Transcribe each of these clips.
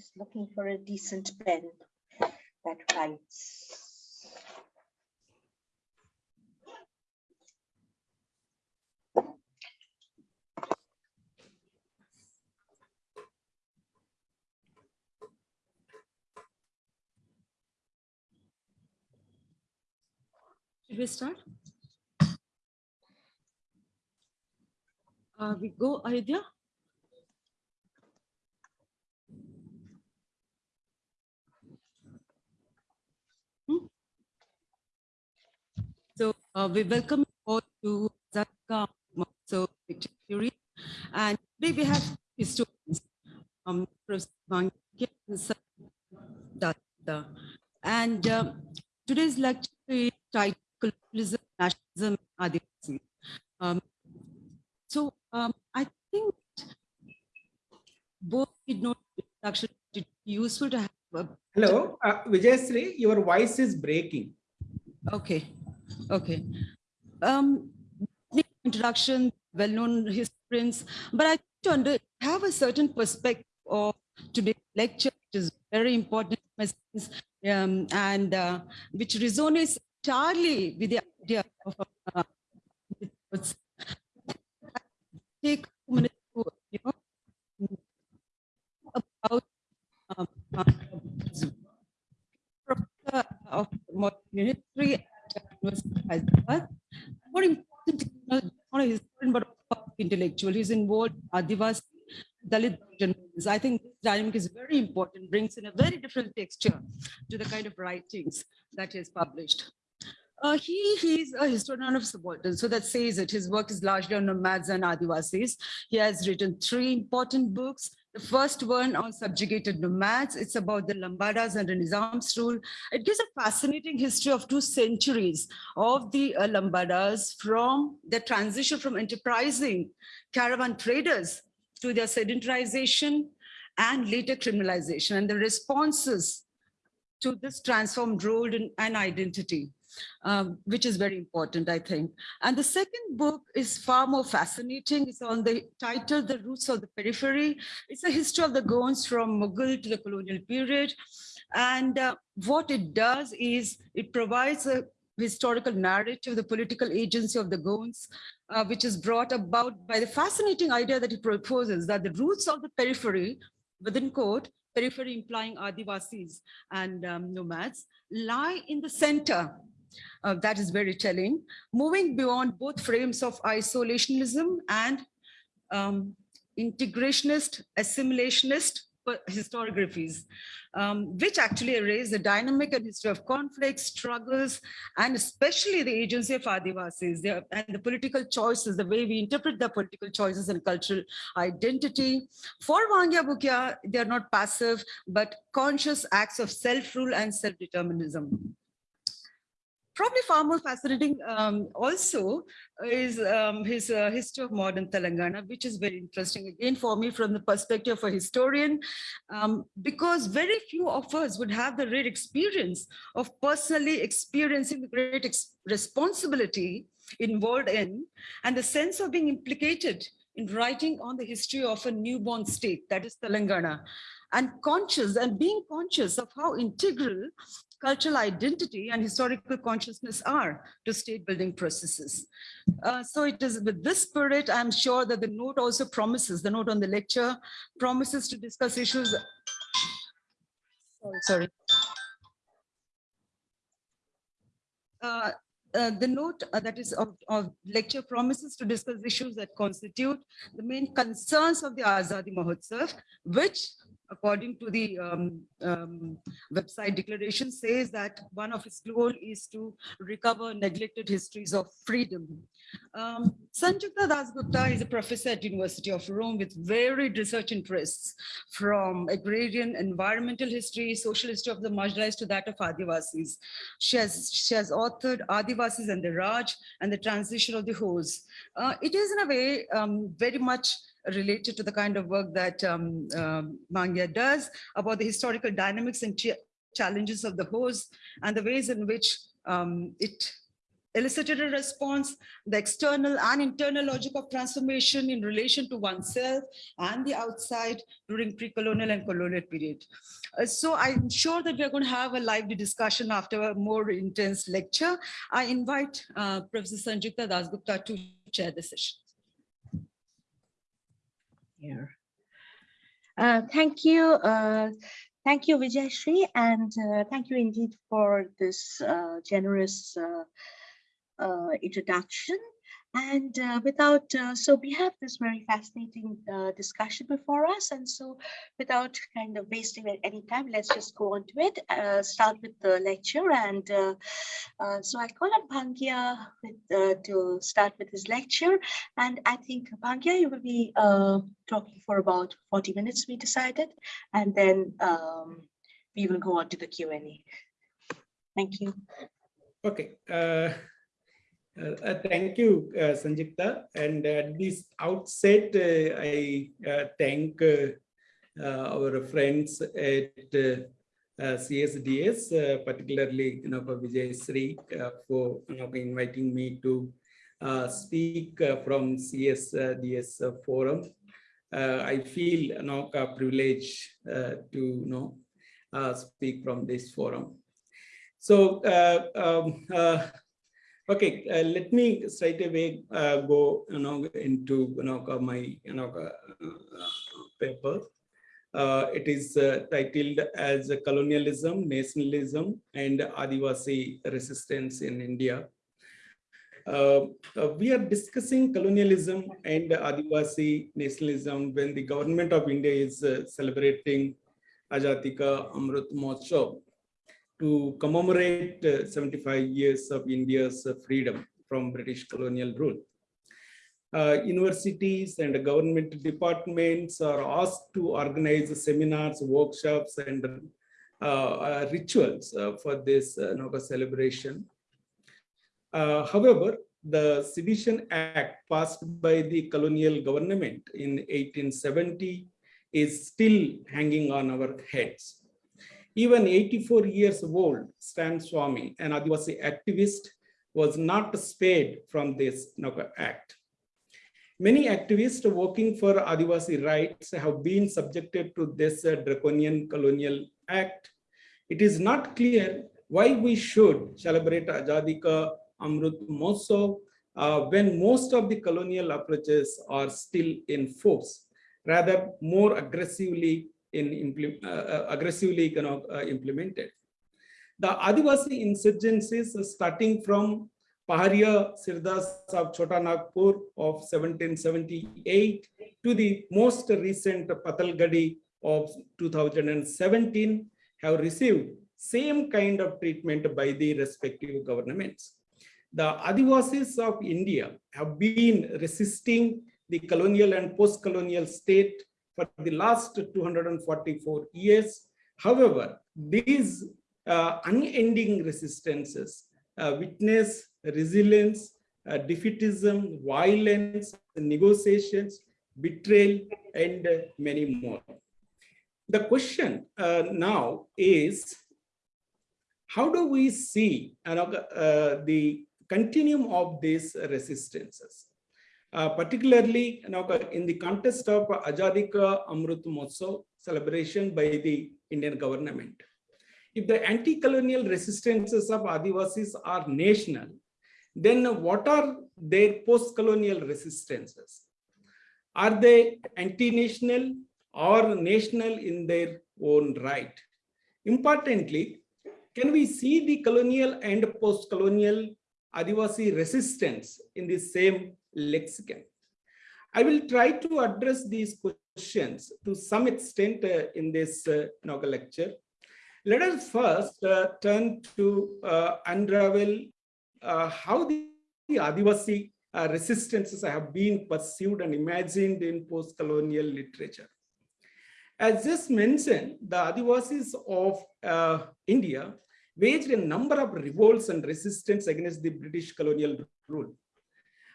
Just looking for a decent pen that writes. Should we start? Uh, we go, Ayodhya? Uh, we welcome you all to Zaka so. And today we have historians, um, and um, today's lecture is titled Colonialism, Nationalism, Adivasi. Um, so um, I think both did not actually useful to have a Hello, uh, Vijayasri, your voice is breaking. Okay, okay. Um, introduction, well-known historians, but I have a certain perspective of today's lecture, which is very important, um, and uh, which resonates entirely with the idea of uh, take to, you know, about um, uh, of modern history Hyderabad. More important, not a historian, but intellectual. He's involved in Adivasi, Dalit journalism. I think this dynamic is very important, brings in a very different texture to the kind of writings that he has published. Uh, he he's a historian of subaltern, so that says it. His work is largely on nomads and Adivasis. He has written three important books. The first one on subjugated nomads. It's about the Lambadas under Nizam's rule. It gives a fascinating history of two centuries of the uh, Lambadas from the transition from enterprising caravan traders to their sedentarization and later criminalization and the responses to this transformed role and identity um, which is very important, I think. And the second book is far more fascinating. It's on the title, The Roots of the Periphery. It's a history of the Gonds from Mughal to the colonial period. And uh, what it does is it provides a historical narrative, the political agency of the Gonds, uh, which is brought about by the fascinating idea that he proposes that the roots of the periphery, within quote, periphery implying Adivasis and um, nomads, lie in the center uh, that is very telling. Moving beyond both frames of isolationism and um, integrationist, assimilationist historiographies, um, which actually erase the dynamic and history of conflicts, struggles, and especially the agency of Adivasis their, and the political choices, the way we interpret the political choices and cultural identity. For Bhangya Bhukya, they're not passive, but conscious acts of self-rule and self-determinism probably far more fascinating um, also is um, his uh, history of modern Telangana, which is very interesting again for me from the perspective of a historian, um, because very few of us would have the rare experience of personally experiencing the great responsibility involved in and the sense of being implicated in writing on the history of a newborn state, that is Telangana, and conscious and being conscious of how integral cultural identity and historical consciousness are to state building processes. Uh, so it is with this spirit, I'm sure that the note also promises, the note on the lecture promises to discuss issues. Sorry, sorry. Uh, uh, the note uh, that is of, of, lecture promises to discuss issues that constitute the main concerns of the Azadi Mahotsav, which according to the um, um, website declaration, says that one of its goal is to recover neglected histories of freedom. Um, Sanjukta Dasgupta is a professor at University of Rome with varied research interests from agrarian, environmental history, social history of the marginalized to that of Adivasis. She has, she has authored Adivasis and the Raj and the transition of the Hos. Uh, it is in a way um, very much related to the kind of work that um, um, Bhangya does about the historical dynamics and ch challenges of the Hos and the ways in which um, it elicited a response, the external and internal logic of transformation in relation to oneself and the outside during pre-colonial and colonial period. Uh, So I'm sure that we're going to have a lively discussion after a more intense lecture. I invite uh, Professor Sanjukta Dasgupta to chair the session. Here. Uh, Thank you, uh, thank you, Vijayashree, and uh, thank you indeed for this uh, generous uh, uh, introduction. And uh, without, uh, so we have this very fascinating uh, discussion before us, and so without kind of wasting any time, let's just go on to it. Uh, Start with the lecture, and uh, uh, so I call on Bhangya with, to start with his lecture. And I think Bhangya, you will be talking for about 40 minutes, we decided, and then um, we will go on to the Q and A. Thank you. Okay. Uh, uh, Thank you, uh, Sanjukta. And at this outset, uh, I uh, thank our friends at CSDS, particularly, you know, for Vijay Sri, for, you know, inviting me to speak from CSDS forum. I feel, you know, a privilege uh, to, you know, uh, speak from this forum. So, uh, um, uh, okay, uh, let me straight away uh, go, you know, into, you know, my, you know, uh, paper. Uh, it is uh, titled as Colonialism, Nationalism, and Adivasi Resistance in India. Uh, we are discussing colonialism and Adivasi nationalism when the government of India is celebrating Ajatika Amrut Mahotsav to commemorate uh, 75 years of India's uh, freedom from British colonial rule. Uh, universities and government departments are asked to organize seminars, workshops, and uh, uh, rituals uh, for this you celebration. However, the Sedition Act passed by the colonial government in 1870 is still hanging on our heads. Even 84 years old Stan Swami, an Adivasi activist, was not spared from this you act. Many activists working for Adivasi rights have been subjected to this draconian colonial act. It is not clear why we should celebrate Ajadika Amrut Mahotsav uh, when most of the colonial approaches are still in force, rather more aggressively in uh, uh, aggressively you know, uh, implemented. The Adivasi insurgencies starting from Paharia Sirdas of Chota Nagpur of 1778 to the most recent Patalgadi of 2017 have received same kind of treatment by the respective governments. The Adivasis of India have been resisting the colonial and post-colonial state for the last 244 years. However, these uh, unending resistances uh, witness resilience, uh, defeatism, violence, negotiations, betrayal, and uh, many more. The question uh, now is, how do we see you uh, the continuum of these resistances? Uh, particularly you know, in the context of Ajadika Amrut Mahotsav celebration by the Indian government. If the anti-colonial resistances of Adivasis are national, then what are their post-colonial resistances? Are they anti-national or national in their own right? Importantly, can we see the colonial and post-colonial Adivasi resistance in the same lexicon? I will try to address these questions to some extent uh, in this uh, inaugural lecture. Let us first uh, turn to uh, unravel uh, how the, the Adivasi uh, resistances have been pursued and imagined in post-colonial literature. As just mentioned, the Adivasis of uh, India waged a number of revolts and resistance against the British colonial rule.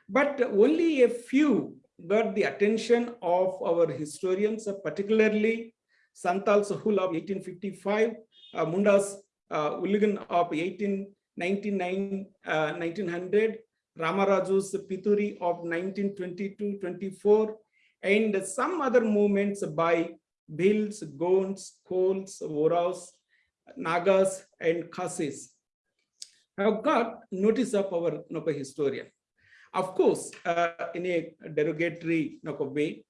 But only a few got the attention of our historians, uh, particularly Santal Sahul of 1855, uh, Mundas uh, of 1899, uh, 1900, Ramaraju's fituri of 1922-24, and some other movements by Bhils, Gonds, Kols, Oraons, Nagas, and Khasis have got notice of our Noka historian. Of course, uh, in a derogatory Noka way,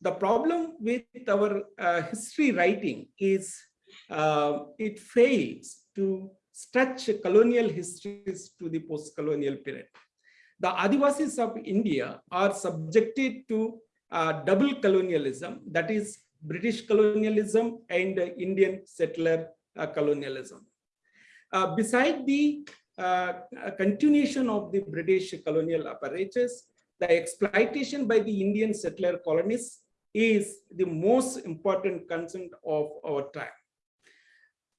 the problem with our uh, history writing is uh, it fails to stretch colonial histories to the post-colonial period. The Adivasis of India are subjected to uh, double colonialism, that is British colonialism and Indian settler uh, colonialism. Uh, beside the uh, continuation of the British colonial apparatus, the exploitation by the Indian settler colonists is the most important concern of our time.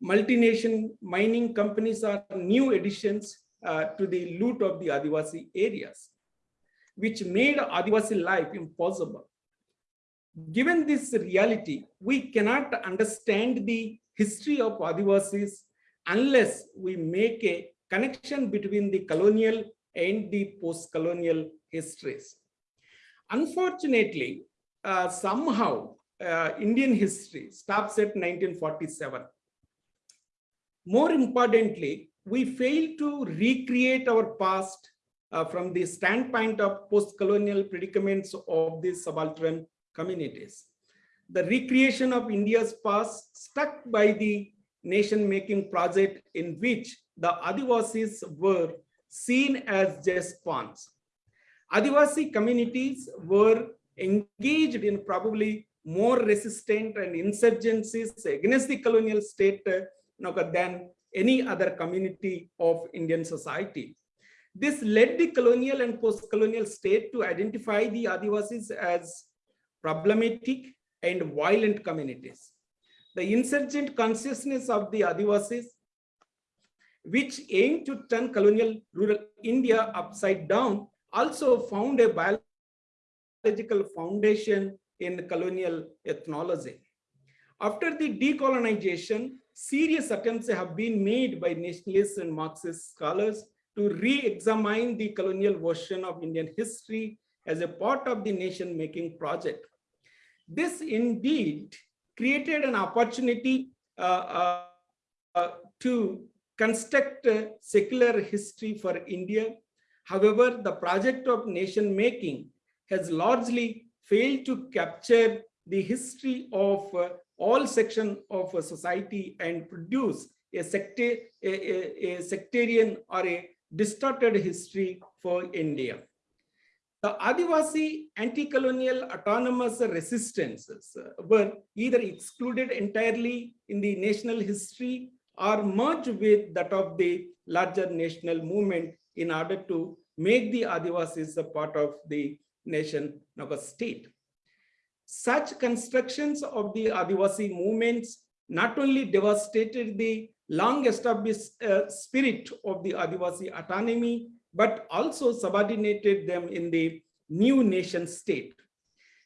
Multinational mining companies are new additions uh, to the loot of the Adivasi areas, which made Adivasi life impossible. Given this reality, we cannot understand the history of Adivasis unless we make a connection between the colonial and the post-colonial histories. Unfortunately, uh, somehow uh, Indian history stops at 1947. More importantly, we fail to recreate our past uh, from the standpoint of post-colonial predicaments of these subaltern communities. The recreation of India's past stuck by the nation-making project in which the Adivasis were seen as just pawns. Adivasi communities were engaged in probably more resistant and insurgencies against the colonial state uh, than any other community of Indian society. This led the colonial and post-colonial state to identify the Adivasis as problematic and violent communities. The insurgent consciousness of the Adivasis, which aimed to turn colonial rural India upside down, also found a biological foundation in colonial ethnology. After the decolonization, serious attempts have been made by nationalists and Marxist scholars to re-examine the colonial version of Indian history as a part of the nation-making project. This indeed created an opportunity uh, uh, uh, to construct secular history for India. However, the project of nation making has largely failed to capture the history of uh, all sections of society and produce a, secta a, a, a sectarian or a distorted history for India. The Adivasi anti-colonial autonomous resistances were either excluded entirely in the national history or merged with that of the larger national movement in order to make the Adivasis a part of the nation of a state. Such constructions of the Adivasi movements not only devastated the long established uh, spirit of the Adivasi autonomy, but also subordinated them in the new nation state.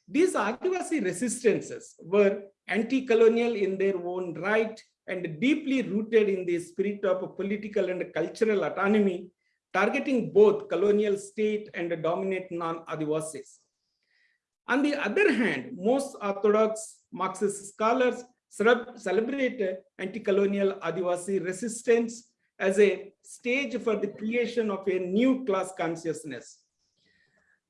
These Adivasi resistances were anti-colonial in their own right and deeply rooted in the spirit of political and cultural autonomy, targeting both colonial state and dominant non-Adivasis. On the other hand, most orthodox Marxist scholars celebrate anti-colonial Adivasi resistance as a stage for the creation of a new class consciousness.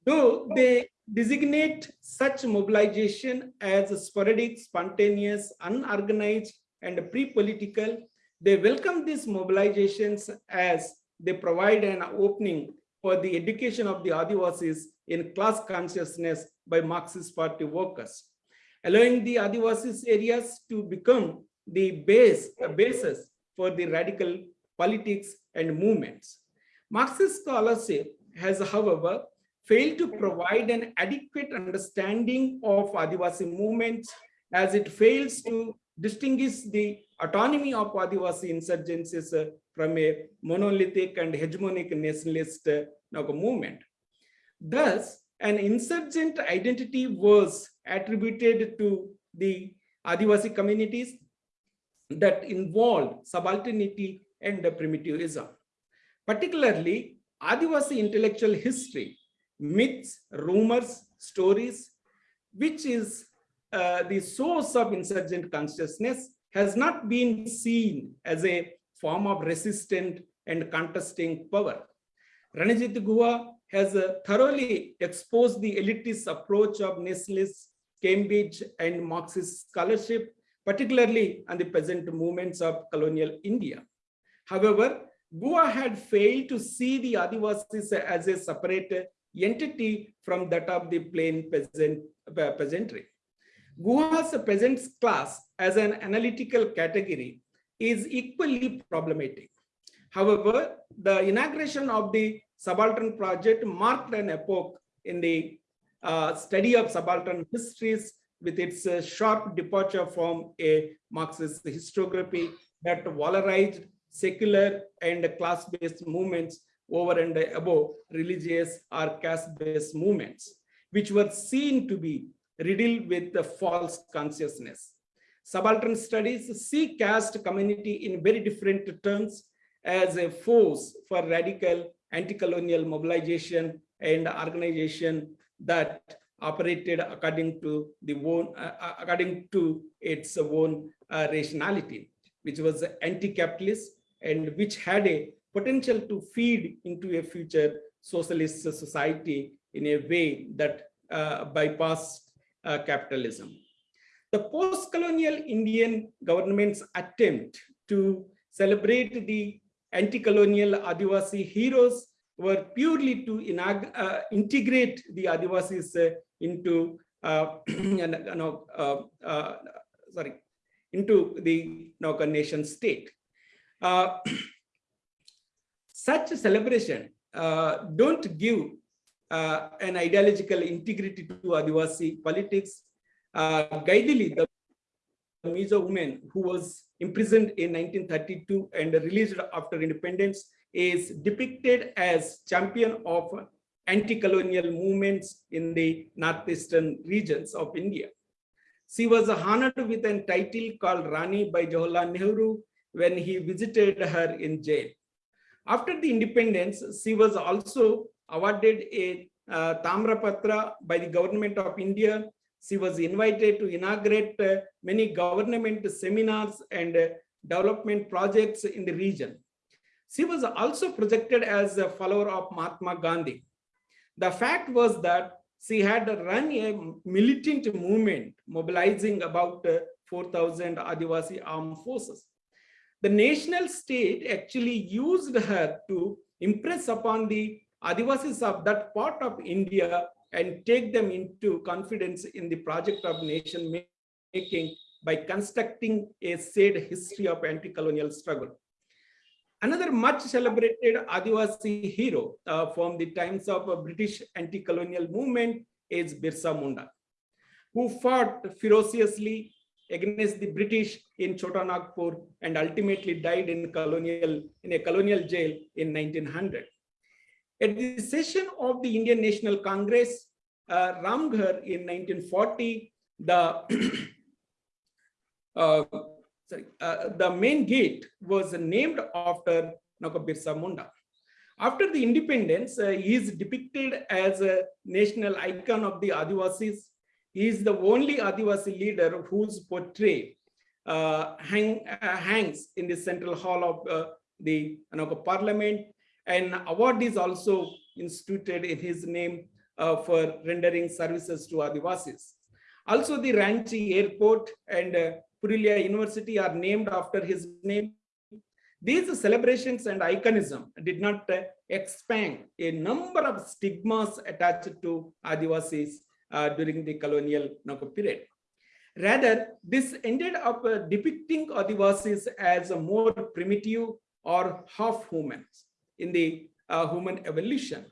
Though they designate such mobilization as sporadic, spontaneous, unorganized, and pre-political, they welcome these mobilizations as they provide an opening for the education of the Adivasis in class consciousness by Marxist party workers, allowing the Adivasis areas to become the base, basis for the radical politics and movements. Marxist scholarship has, however, failed to provide an adequate understanding of Adivasi movements as it fails to distinguish the autonomy of Adivasi insurgencies uh, from a monolithic and hegemonic nationalist uh, movement. Thus, an insurgent identity was attributed to the Adivasi communities that involved subalternity and primitivism. particularly Adivasi intellectual history, myths, rumors, stories, which is uh, the source of insurgent consciousness, has not been seen as a form of resistant and contesting power. Ranjit Guha has uh, thoroughly exposed the elitist approach of nationalist, Cambridge, and Marxist scholarship, particularly on the peasant movements of colonial India. However, Guha had failed to see the Adivasis as a separate entity from that of the plain peasant, uh, peasantry. Guha's peasants class as an analytical category is equally problematic. However, the inauguration of the subaltern project marked an epoch in the uh, study of subaltern histories with its uh, sharp departure from a Marxist historiography that valorized secular and class-based movements over and above religious or caste-based movements, which were seen to be riddled with the false consciousness. Subaltern studies see caste community in very different terms as a force for radical anti-colonial mobilization and organization that operated according to the own, uh, according to its own uh, rationality, which was anti-capitalist and which had a potential to feed into a future socialist society in a way that uh, bypassed uh, capitalism. The post-colonial Indian government's attempt to celebrate the anti-colonial Adivasi heroes were purely to uh, integrate the Adivasis uh, into uh, you know, uh, sorry into the know, nation state. Such a celebration don't give an ideological integrity to Adivasi politics. Uh, Gaidinliu, the Mizo woman who was imprisoned in 1932 and released after independence, is depicted as champion of anti-colonial movements in the northeastern regions of India. She was honored with a title called Rani by Jawaharlal Nehru when he visited her in jail. After the independence, she was also awarded a uh, Tamrapatra by the government of India. She was invited to inaugurate uh, many government seminars and uh, development projects in the region. She was also projected as a follower of Mahatma Gandhi. The fact was that she had run a militant movement mobilizing about uh, 4,000 Adivasi armed forces. The national state actually used her to impress upon the Adivasis of that part of India and take them into confidence in the project of nation making by constructing a said history of anti-colonial struggle. Another much celebrated Adivasi hero uh, from the times of a British anti-colonial movement is Birsa Munda, who fought ferociously against the British in Chota Nagpur and ultimately died in colonial in a colonial jail in 1900. At the session of the Indian National Congress, uh, Ramgarh in 1940, the uh, sorry, uh, the main gate was named after Birsa Munda. After the independence, uh, he is depicted as a national icon of the Adivasis. He is the only Adivasi leader whose portrait uh, hang, uh, hangs in the central hall of uh, the parliament. An award is also instituted in his name uh, for rendering services to Adivasis. Also, the Ranchi airport and Purulia University are named after his name. These celebrations and iconism did not uh, expand a number of stigmas attached to Adivasis uh, during the colonial period. Rather, this ended up uh, depicting Adivasis as a more primitive or half humans in the uh, human evolution.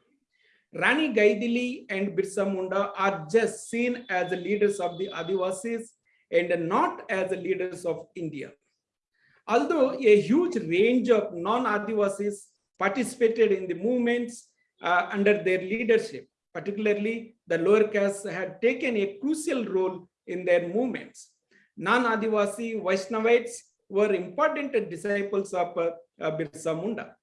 Rani Gaidinliu and Birsa Munda are just seen as the leaders of the Adivasis and not as the leaders of India. Although a huge range of non-Adivasis participated in the movements uh, under their leadership, particularly the lower castes had taken a crucial role in their movements. Non-Adivasi Vaishnavites were important disciples of uh, Birsa Munda.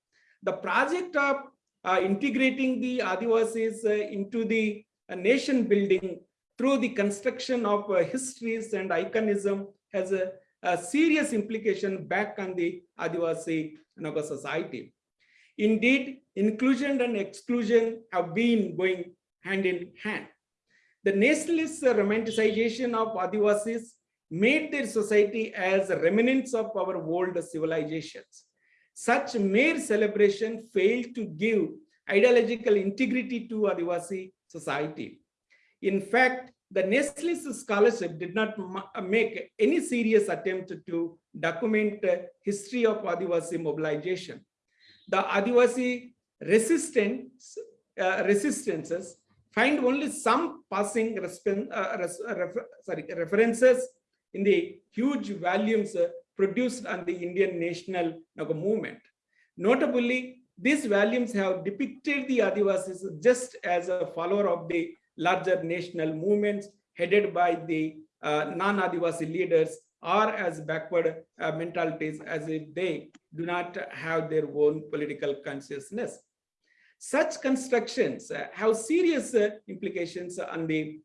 The project of uh, integrating the Adivasis uh, into the uh, nation building through the construction of uh, histories and iconism has a, a serious implication back on the Adivasi know, society. Indeed, inclusion and exclusion have been going hand in hand. The nationalist romanticization of Adivasis made their society as remnants of our old civilizations. Such mere celebration failed to give ideological integrity to Adivasi society. In fact, the nationalist scholarship did not make any serious attempt to document uh, history of Adivasi mobilization. The Adivasi resistance, uh, resistances find only some passing uh, refer- sorry, references in the huge volumes uh, produced on the Indian national movement. Notably, these volumes have depicted the Adivasis just as a follower of the larger national movements headed by the uh, non-Adivasi leaders or as backward uh, mentalities as if they do not have their own political consciousness. Such constructions uh, have serious uh, implications on the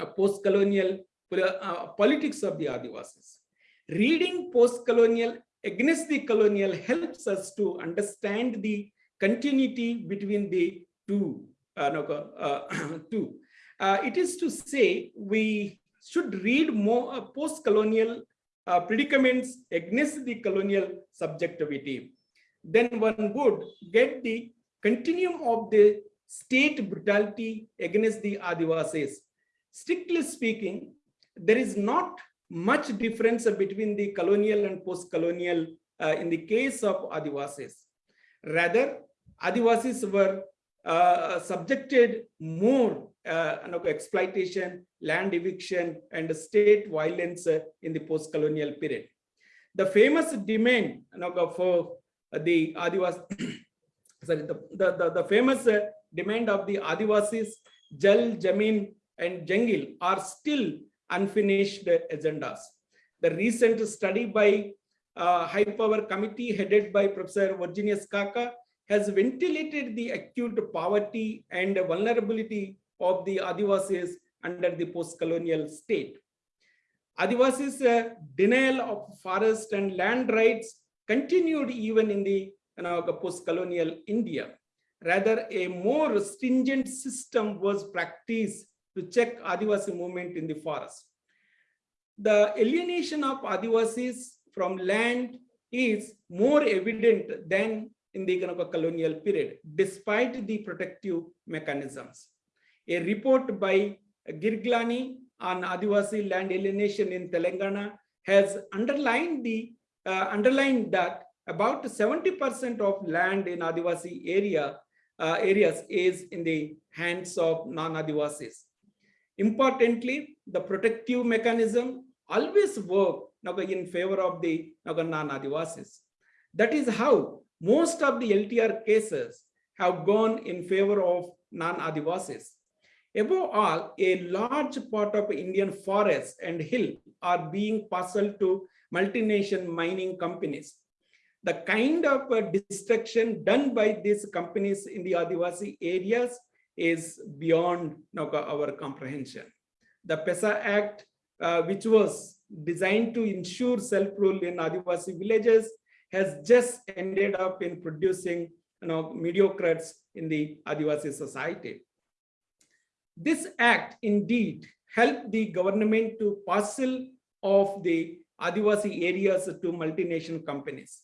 uh, post-colonial uh, politics of the Adivasis. Reading post-colonial against the colonial helps us to understand the continuity between the two. uh, no, uh, two. Uh, it is to say we should read more uh, post-colonial uh, predicaments against the colonial subjectivity. Then one would get the continuum of the state brutality against the Adivasis. Strictly speaking, there is not much difference between the colonial and post-colonial uh, in the case of Adivasis. Rather, Adivasis were uh, subjected more uh, exploitation, land eviction, and state violence uh, in the post-colonial period. The famous demand for the Adivas, sorry, the, the, the, famous uh, demand of the Adivasis, Jal, Jamin, and Jangal are still unfinished agendas. The recent study by uh, High Power Committee headed by Professor Virginius Xaxa has ventilated the acute poverty and vulnerability of the Adivasis under the post-colonial state. Adivasis uh, denial of forest and land rights continued even in the you know, post-colonial India. Rather, a more stringent system was practiced to check Adivasi movement in the forest. The alienation of Adivasis from land is more evident than in the colonial period, despite the protective mechanisms. A report by Girglani on Adivasi land alienation in Telangana has underlined the uh, underlined that about 70% of land in Adivasi area uh, areas is in the hands of non-Adivasis. Importantly, the protective mechanism always work in favor of the non-Adivasis. That is how most of the LTR cases have gone in favor of non-Adivasis. Above all, a large part of Indian forests and hill are being parceled to multinational mining companies. The kind of uh, destruction done by these companies in the Adivasi areas is beyond our comprehension. The PESA Act, uh, which was designed to ensure self-rule in Adivasi villages, has just ended up in producing you know, in the Adivasi society. This act indeed helped the government to parcel of the Adivasi areas to multinational companies.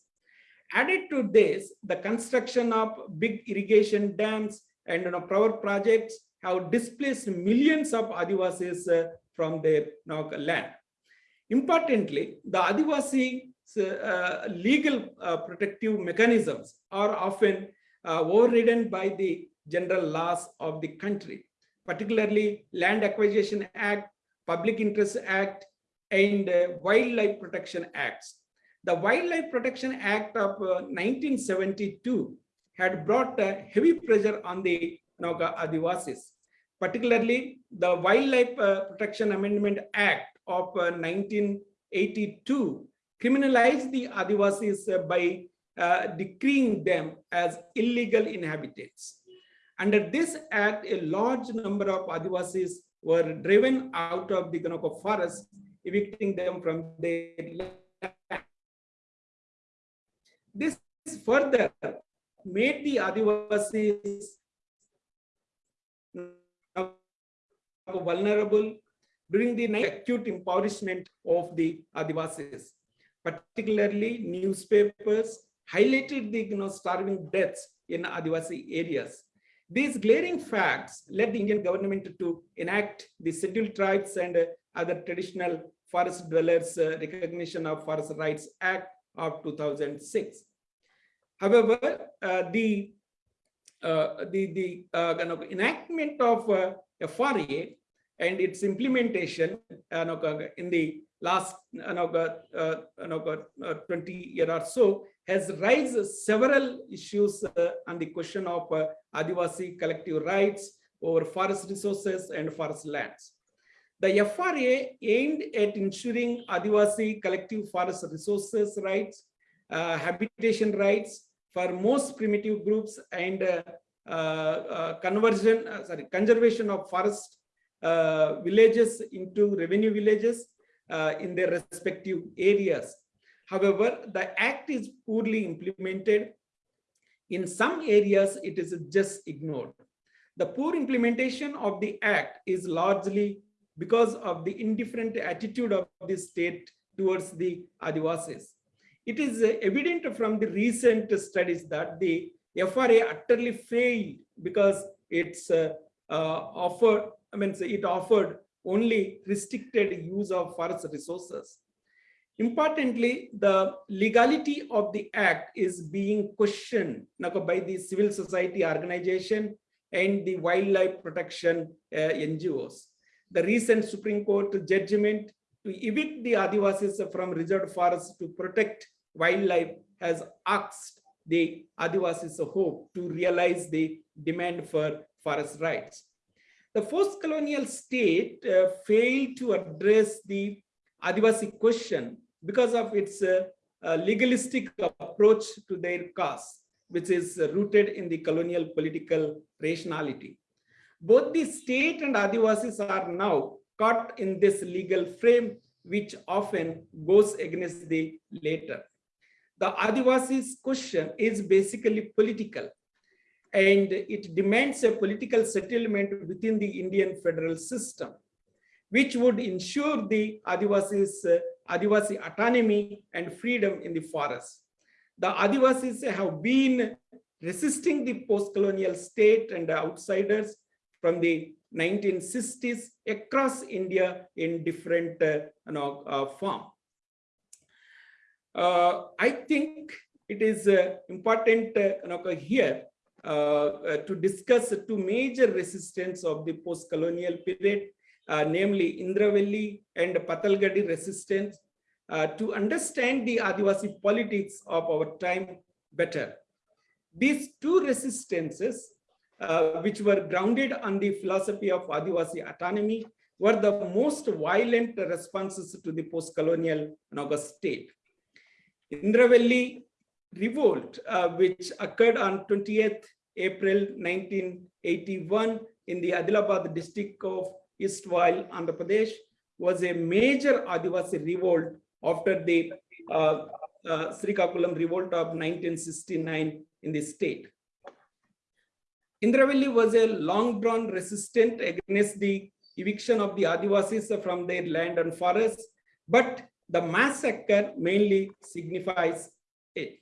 Added to this, the construction of big irrigation dams and you know, power projects have displaced millions of Adivasis uh, from their you know, land. Importantly, the Adivasi uh, legal uh, protective mechanisms are often uh, overridden by the general laws of the country, particularly Land Acquisition Act, Public Interest Act, and uh, Wildlife Protection Acts. The Wildlife Protection Act of uh, 1972 had brought uh, heavy pressure on the Naga Adivasis, particularly the Wildlife uh, Protection Amendment Act of uh, 1982 criminalized the Adivasis uh, by uh, decreeing them as illegal inhabitants. Under this act, a large number of Adivasis were driven out of the Ganoko forest, evicting them from their land. This further made the Adivasis vulnerable during the acute impoverishment of the Adivasis. Particularly newspapers highlighted the you know, starving deaths in Adivasi areas. These glaring facts led the Indian government to enact the Scheduled Tribes and other traditional forest dwellers uh, recognition of Forest Rights Act of 2006. However, uh, the uh, the the uh, kind of enactment of uh, FRA and its implementation uh, in the last uh, uh, 20 year or so has raised several issues uh, on the question of uh, Adivasi collective rights over forest resources and forest lands. The FRA aimed at ensuring Adivasi collective forest resources rights, uh, habitation rights for most primitive groups and uh, uh, conversion, sorry, conservation of forest villages into revenue villages in their respective areas However, the act is poorly implemented. In some areas, it is just ignored. The poor implementation of the act is largely because of the indifferent attitude of the state towards the Adivasis. It is evident from the recent studies that the FRA utterly failed because it's uh, uh, offered, I mean, it offered only restricted use of forest resources. Importantly, the legality of the act is being questioned by the civil society organization and the wildlife protection uh, NGOs. The recent Supreme Court judgment to evict the Adivasis from reserved forests to protect wildlife has asked the Adivasis hope to realize the demand for forest rights. The post-colonial state uh, failed to address the Adivasi question because of its uh, uh, legalistic approach to their cause, which is rooted in the colonial political rationality. Both the state and Adivasis are now caught in this legal frame, which often goes against the later. The Adivasis question is basically political, and it demands a political settlement within the Indian federal system, which would ensure the Adivasis uh, Adivasi autonomy and freedom in the forest. The Adivasis have been resisting the post-colonial state and outsiders from the 1960s across India in different uh, you know, uh, form. Uh, I think it is important you know, here to discuss two major resistance of the post-colonial period namely Indravelli and Patalgadi resistance, uh, to understand the Adivasi politics of our time better. These two resistances, which were grounded on the philosophy of Adivasi autonomy, were the most violent responses to the post-colonial Naga state. Indravelli revolt, uh, which occurred on 20th April 1981 in the Adilabad district of Istwal, Andhra Pradesh, was a major Adivasi revolt after the uh, uh, Srikakulam revolt of 1969 in the state. Indravelli was a long-drawn resistance against the eviction of the Adivasis from their land and forests, but the massacre mainly signifies it.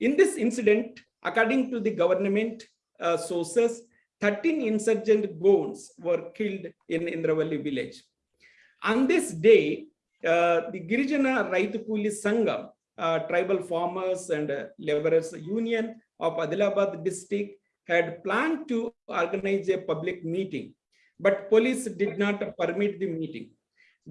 In this incident, according to the government uh, sources, 13 insurgent Gonds were killed in Indravelli village. On this day, uh, the Girijana Raitupuli Sangam, uh, tribal farmers and uh, laborers union of Adilabad district had planned to organize a public meeting, but police did not permit the meeting.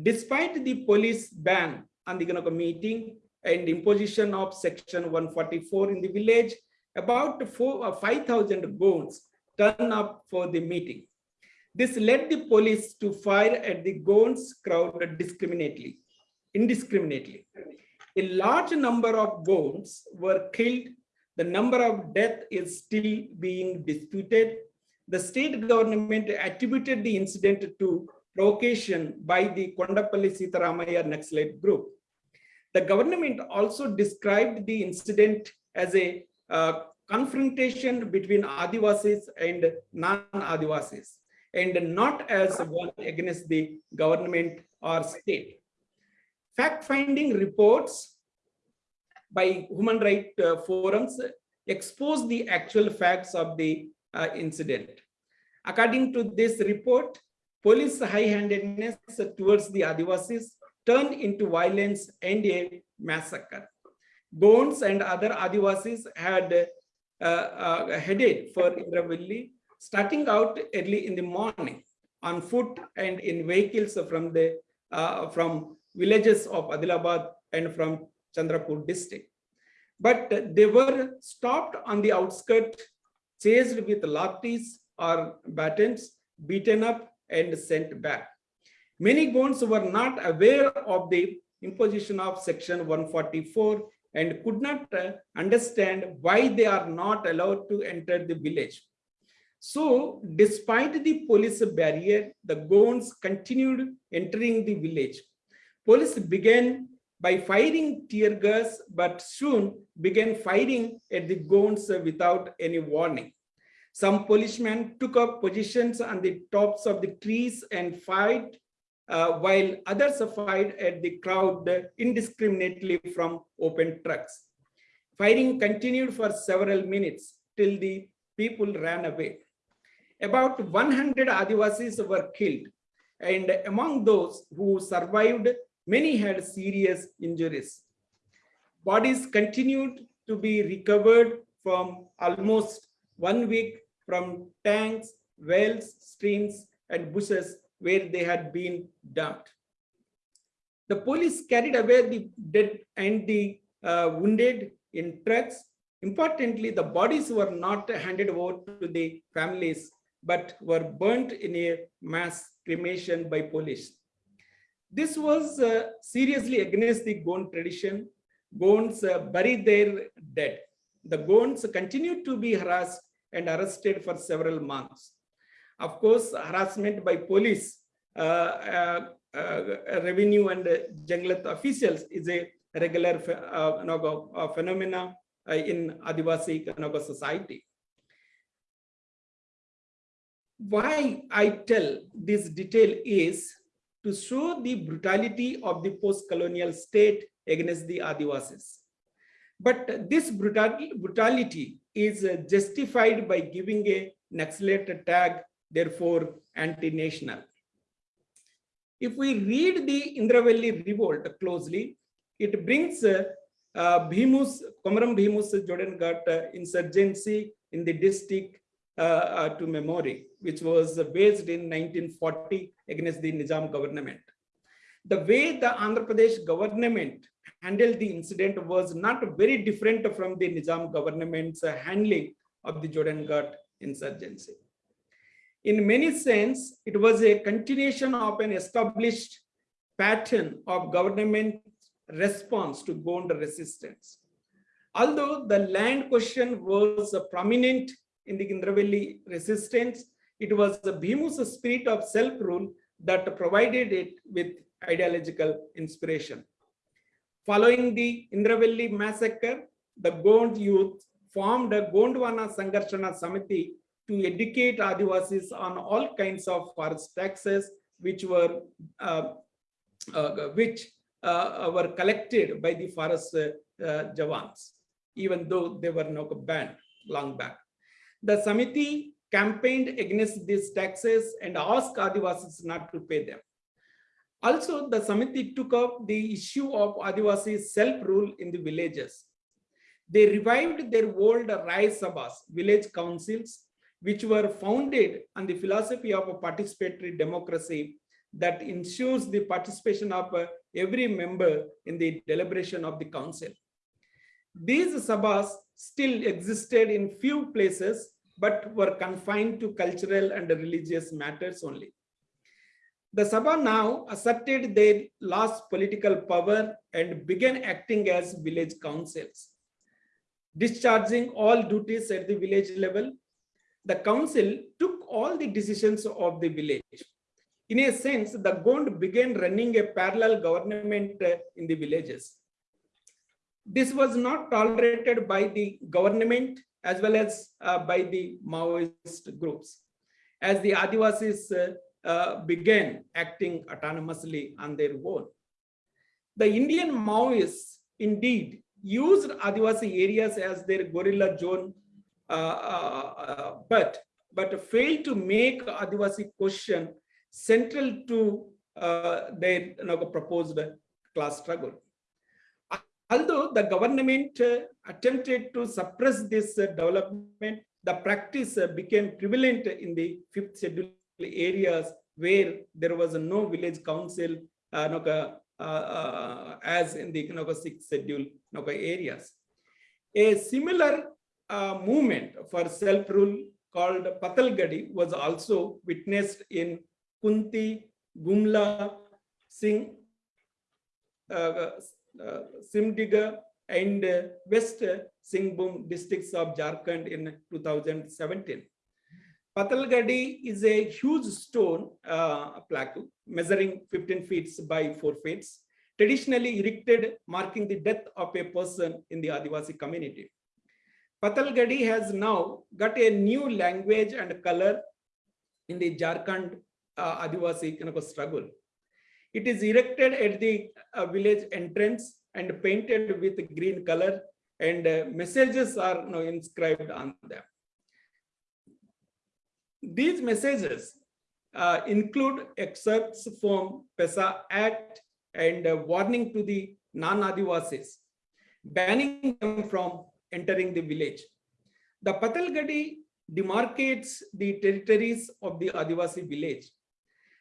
Despite the police ban on the meeting and imposition of section 144 in the village, about uh, 5,000 Gonds turned up for the meeting. This led the police to fire at the Gonds crowd discriminately, indiscriminately. A large number of goats were killed. The number of death is still being disputed. The state government attributed the incident to provocation by the Kondapalli Sitaramaya Naxalite group. The government also described the incident as a uh, confrontation between Adivasis and non-Adivasis and not as one against the government or state. Fact-finding reports by human rights uh, forums expose the actual facts of the uh, incident. According to this report, police high-handedness towards the Adivasis turned into violence and a massacre. Gonds and other Adivasis had uh, uh, headed for Indravelli, starting out early in the morning on foot and in vehicles from the uh, from villages of Adilabad and from Chandrapur district. But they were stopped on the outskirts, chased with lathis or batons, beaten up and sent back. Many Gonds were not aware of the imposition of section 144 and could not uh, understand why they are not allowed to enter the village. So despite the police barrier, the Gonds continued entering the village. Police began by firing tear gas, but soon began firing at the Gonds without any warning. Some policemen took up positions on the tops of the trees and fired, uh, while others fired at the crowd indiscriminately from open trucks. Firing continued for several minutes till the people ran away. About 100 Adivasis were killed, and among those who survived, many had serious injuries. Bodies continued to be recovered from almost one week from tanks, wells, streams, and bushes where they had been dumped. The police carried away the dead and the uh, wounded in trucks. Importantly, the bodies were not handed over to the families, but were burnt in a mass cremation by police. This was uh, seriously against the Gond tradition. Gonds uh, buried their dead. The Gonds continued to be harassed and arrested for several months. Of course, harassment by police, uh, uh, uh, revenue and Janglat officials is a regular uh, phenomena in Adivasi Kanaga society. Why I tell this detail is to show the brutality of the post-colonial state against the Adivasis. But this brutality is uh, justified by giving a Naxalite tag, therefore anti-national. If we read the Indravelli revolt closely, it brings uh, uh, Bhimus, Komaram Bhimus Jodeghat uh, insurgency in the district uh, to memory, which was based in 1940 against the Nizam government. The way the Andhra Pradesh government handled the incident was not very different from the Nizam government's handling of the Jordan insurgency. In many sense, it was a continuation of an established pattern of government response to Gond resistance. Although the land question was a prominent in the Indravelli resistance, it was the Bhimu's spirit of self-rule that provided it with ideological inspiration. Following the Indravelli massacre, the Gond youth formed a Gondwana Sangarshana Samiti to educate Adivasis on all kinds of forest taxes, which were uh, uh, which uh, were collected by the forest uh, Javans, even though they were not banned long back. The Samiti campaigned against these taxes and asked Adivasis not to pay them. Also, the Samiti took up the issue of Adivasi self-rule in the villages. They revived their old Rai Sabhas, village councils, which were founded on the philosophy of a participatory democracy that ensures the participation of uh, every member in the deliberation of the council. These sabhas still existed in few places, but were confined to cultural and religious matters only. The Sabha now asserted their lost political power and began acting as village councils. Discharging all duties at the village level, the council took all the decisions of the village. In a sense, the Gond began running a parallel government in the villages. This was not tolerated by the government as well as uh, by the Maoist groups. As the Adivasis uh, uh, began acting autonomously on their own. The Indian Maoists indeed used Adivasi areas as their guerrilla zone, uh, uh, but, but failed to make Adivasi question central to uh, their you know, proposed class struggle. Although the government uh, attempted to suppress this uh, development, the practice uh, became prevalent in the fifth schedule areas where there was no village council as in the no, sixth schedule areas. A similar uh, movement for self-rule called Patalgadi was also witnessed in Khunti, Gumla, Singh, uh, Simdega, and West Singhbhum districts of Jharkhand in 2017. Patalgadi is a huge stone uh, plaque measuring 15 feet by 4 feet, traditionally erected marking the death of a person in the Adivasi community. Patalgadi has now got a new language and color in the Jharkhand uh, Adivasi struggle. It is erected at the uh, village entrance and painted with green color and uh, messages are you inscribed on them. These messages uh, include excerpts from PESA Act and a warning to the non-Adivasis, banning them from entering the village. The Patalgadi demarcates the territories of the Adivasi village.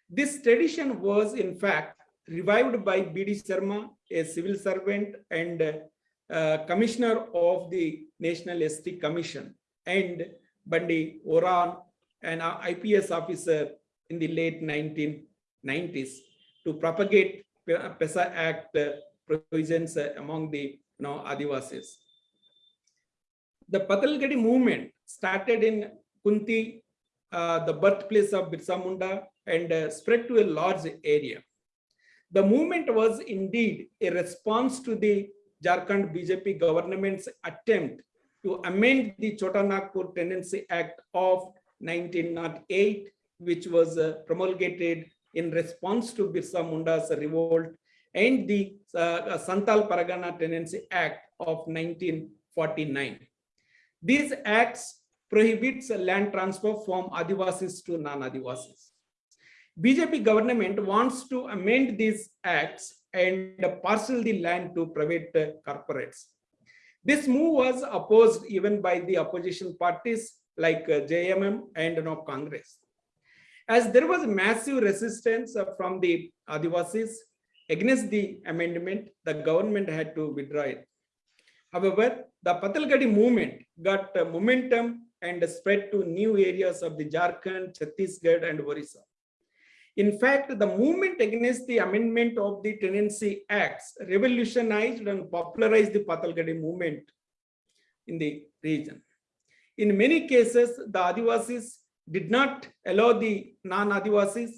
This tradition was in fact revived by B.D. Sharma, a civil servant and uh, commissioner of the National ST Commission, and Bandi Oraon, an IPS officer in the late 1990s to propagate PESA Act uh, provisions uh, among the you know, Adivasis. The Patalgadi movement started in Khunti, uh, the birthplace of Birsa Munda, and uh, spread to a large area. The movement was indeed a response to the Jharkhand BJP government's attempt to amend the Chota Nagpur Tenancy Act of 1908, which was uh, promulgated in response to Birsa Munda's revolt and the uh, Santal Paragana Tenancy Act of 1949. These acts prohibits land transfer from Adivasis to non-Adivasis. BJP government wants to amend these acts and parcel the land to private corporates. This move was opposed even by the opposition parties like JMM and know, Congress. As there was massive resistance from the Adivasis against the amendment, the government had to withdraw it. However, the Patalgadi movement got momentum and spread to new areas of the Jharkhand, Chhattisgarh, and Orissa. In fact, the movement against the amendment of the Tenancy Acts revolutionized and popularized the Patalgadi movement in the region. In many cases, the Adivasis did not allow the non-Adivasis,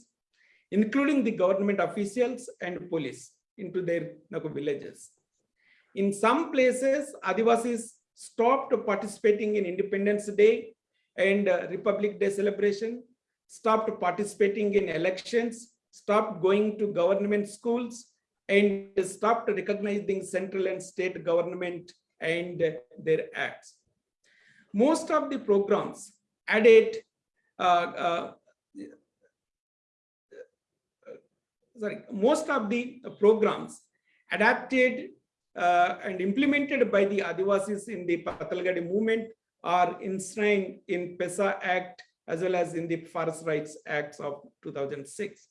including the government officials and police, into their villages. In some places, Adivasis stopped participating in Independence Day and uh, Republic Day celebration, stopped participating in elections, stopped going to government schools, and stopped recognizing central and state government and their acts. Most of the programs added uh, uh, sorry, most of the programs adapted uh, and implemented by the Adivasis in the Patalgadi movement are enshrined in PESA Act as well as in the Forest Rights Acts of 2006.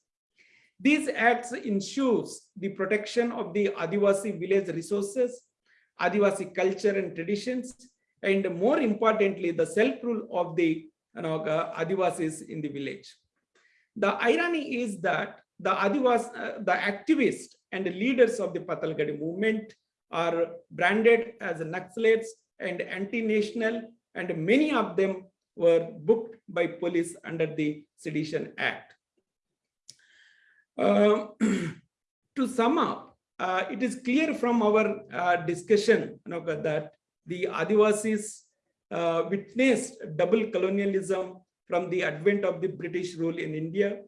These acts ensures the protection of the Adivasi village resources, Adivasi culture and traditions, and more importantly, the self-rule of the you know, uh, Adivasis in the village. The irony is that the Adivas, uh, the activists and the leaders of the Patalgadi movement are branded as Naxalites and anti-national, and many of them were booked by police under the Sedition Act. Uh, to sum up, uh, it is clear from our uh, discussion you know, that the Adivasis uh, witnessed double colonialism from the advent of the British rule in India.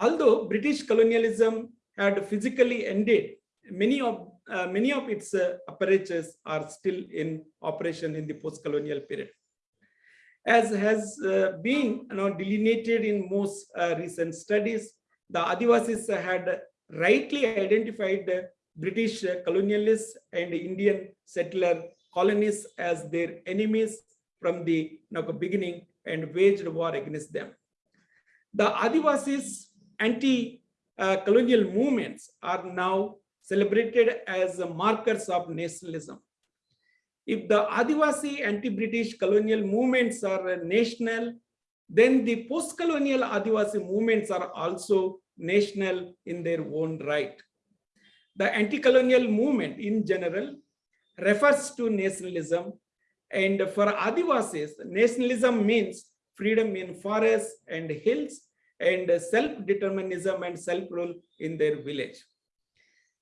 Although British colonialism had physically ended, many of uh, many of its uh, apparatus are still in operation in the post-colonial period. As has uh, been you know, delineated in most uh, recent studies, the Adivasis had rightly identified British colonialists and Indian settler colonists as their enemies from the you know, beginning and waged war against them. The Adivasis anti-colonial movements are now celebrated as markers of nationalism. If the Adivasi anti-British colonial movements are national, then the post-colonial Adivasi movements are also national in their own right. The anti-colonial movement in general refers to nationalism and for Adivasis, nationalism means freedom in forests and hills and self-determinism and self-rule in their village.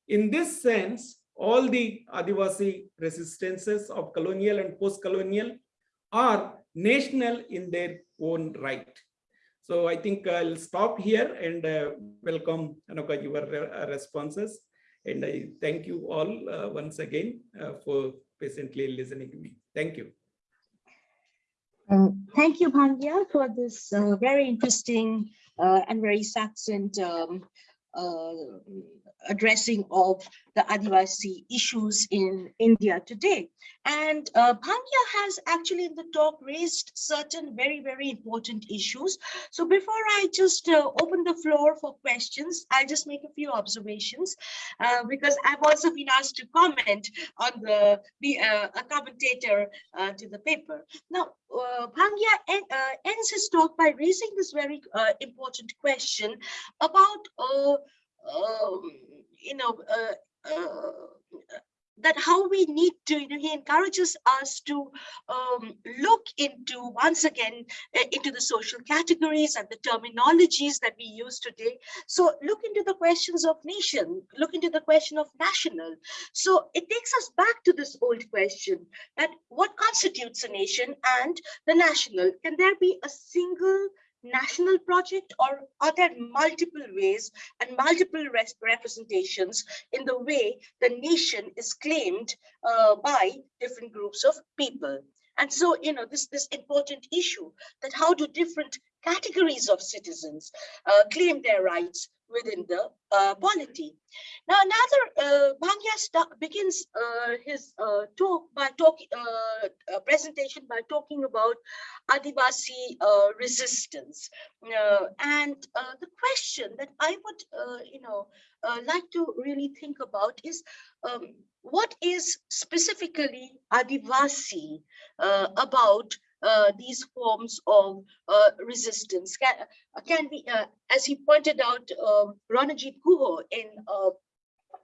In this sense, all the Adivasi resistances of colonial and post-colonial are national in their own right. So I think I'll stop here and uh, welcome Anoka, your uh, responses. And I thank you all uh, once again uh, for patiently listening to me. Thank you. Um, thank you, Bhangya, for this uh, very interesting and very succinct um, addressing of the Adivasi issues in India today. And uh, has actually in the talk raised certain very, very important issues. So before I just uh, open the floor for questions, I'll just make a few observations uh, because I've also been asked to comment on the, be uh, a commentator uh, to the paper. Now, uh, en uh, ends his talk by raising this very uh, important question about you know, uh, uh, that how we need to, you know, he encourages us to um, look into, once again, uh, into the social categories and the terminologies that we use today. So look into the questions of nation, look into the question of national. So it takes us back to this old question that what constitutes a nation and the national? Can there be a single national project or are there multiple ways and multiple representations in the way the nation is claimed uh, by different groups of people? And so you know this this important issue that how do different categories of citizens uh, claim their rights within the uh, polity. Now, another uh, begins uh, his uh, talk by talking uh, uh, presentation by talking about Adivasi uh, resistance, and the question that I would, you know, like to really think about is um, what is specifically Adivasi about these forms of uh, resistance. Can, uh, can be, uh, as he pointed out, Ranajit Guha in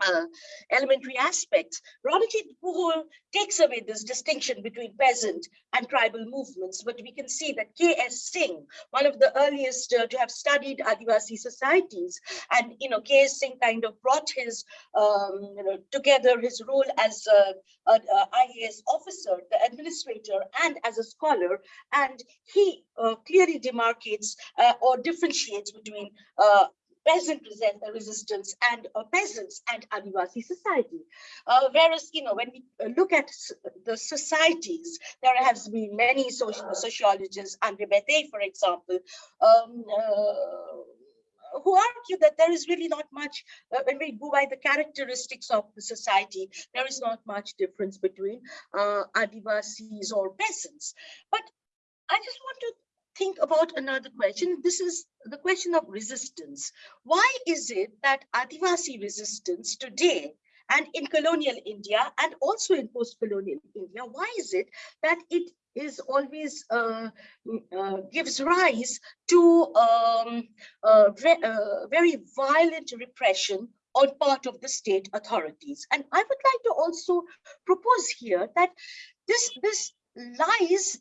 uh, elementary aspects. Ranajit Guha takes away this distinction between peasant and tribal movements, but we can see that K.S. Singh, one of the earliest uh, to have studied Adivasi societies, and you know, K.S. Singh kind of brought his, um, you know, together his role as a, a, a IAS officer, the administrator, and as a scholar, and he uh, clearly demarcates uh, or differentiates between uh, peasant resistance and uh, peasants and Adivasi society. Uh, whereas, you know, when we uh, look at the societies, there has been many social sociologists, Andre Beteille, for example, um, uh, who argue that there is really not much, uh, when we go by the characteristics of the society, there is not much difference between uh, Adivasis or peasants. But I just want to think about another question. This is the question of resistance. Why is it that Adivasi resistance today and in colonial India and also in post-colonial India, why is it that it is always uh, mm, uh, gives rise to um, uh, uh, very violent repression on part of the state authorities. And I would like to also propose here that this this lies,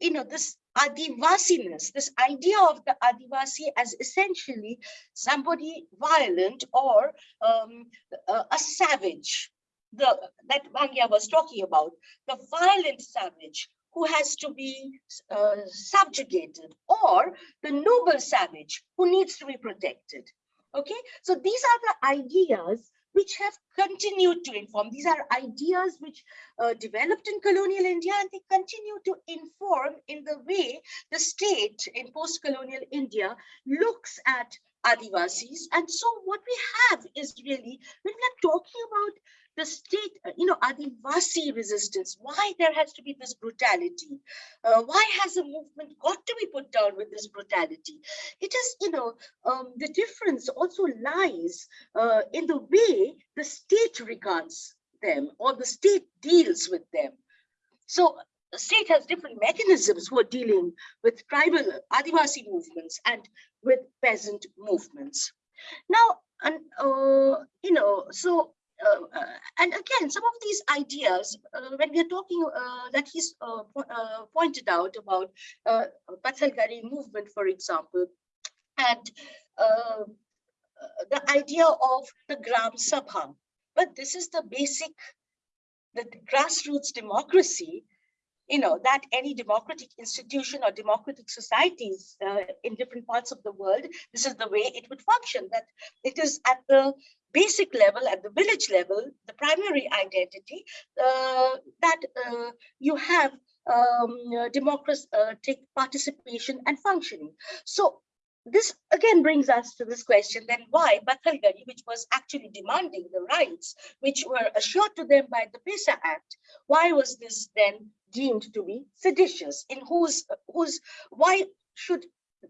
you know, this Adivasiness, this idea of the Adivasi as essentially somebody violent or um, a, a savage, the that Bhangya was talking about, the violent savage who has to be uh, subjugated, or the noble savage who needs to be protected. Okay, so these are the ideas which have continued to inform. These are ideas which uh, developed in colonial India and they continue to inform in the way the state in post-colonial India looks at Adivasis. And so what we have is really, when we are talking about the state, uh, you know, Adivasi resistance, why there has to be this brutality? Uh, why has a movement got to be put down with this brutality? It is, you know, um, the difference also lies uh, in the way the state regards them or the state deals with them. So the state has different mechanisms for dealing with tribal Adivasi movements and with peasant movements. Now, and uh, you know, so and again, some of these ideas, uh, when we are talking uh, that he's uh, po- uh, pointed out about uh, Pathalgari movement, for example, and uh, uh, the idea of the Gram Sabha. But this is the basic, the grassroots democracy, you know, that any democratic institution or democratic societies uh, in different parts of the world, this is the way it would function, that it is at the basic level, at the village level, the primary identity, uh, that uh, you have um, uh, democratic participation and functioning. So this again brings us to this question, then why Bathalgari, which was actually demanding the rights which were assured to them by the PESA Act, why was this then deemed to be seditious? In whose, whose, why should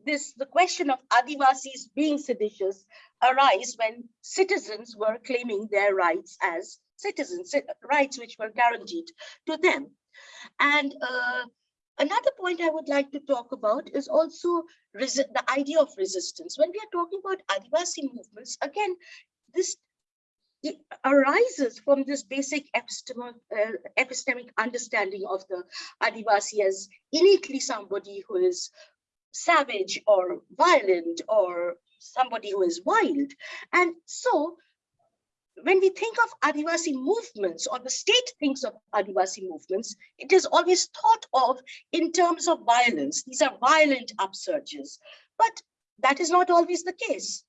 this, the question of Adivasis being seditious arise when citizens were claiming their rights as citizens, rights which were guaranteed to them? And uh, Another point I would like to talk about is also the idea of resistance. When we are talking about Adivasi movements, again, this it arises from this basic epistemic, uh, epistemic understanding of the Adivasi as innately somebody who is savage or violent or somebody who is wild. And so when we think of Adivasi movements or the state thinks of Adivasi movements, it is always thought of in terms of violence. These are violent upsurges, but that is not always the case.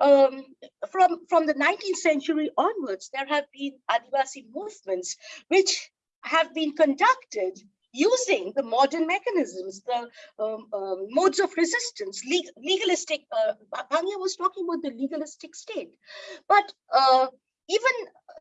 Um, from, from the 19th century onwards, there have been Adivasi movements which have been conducted using the modern mechanisms, the um, um, modes of resistance, leg- legalistic, uh, Bhangya was talking about the legalistic state. But uh, even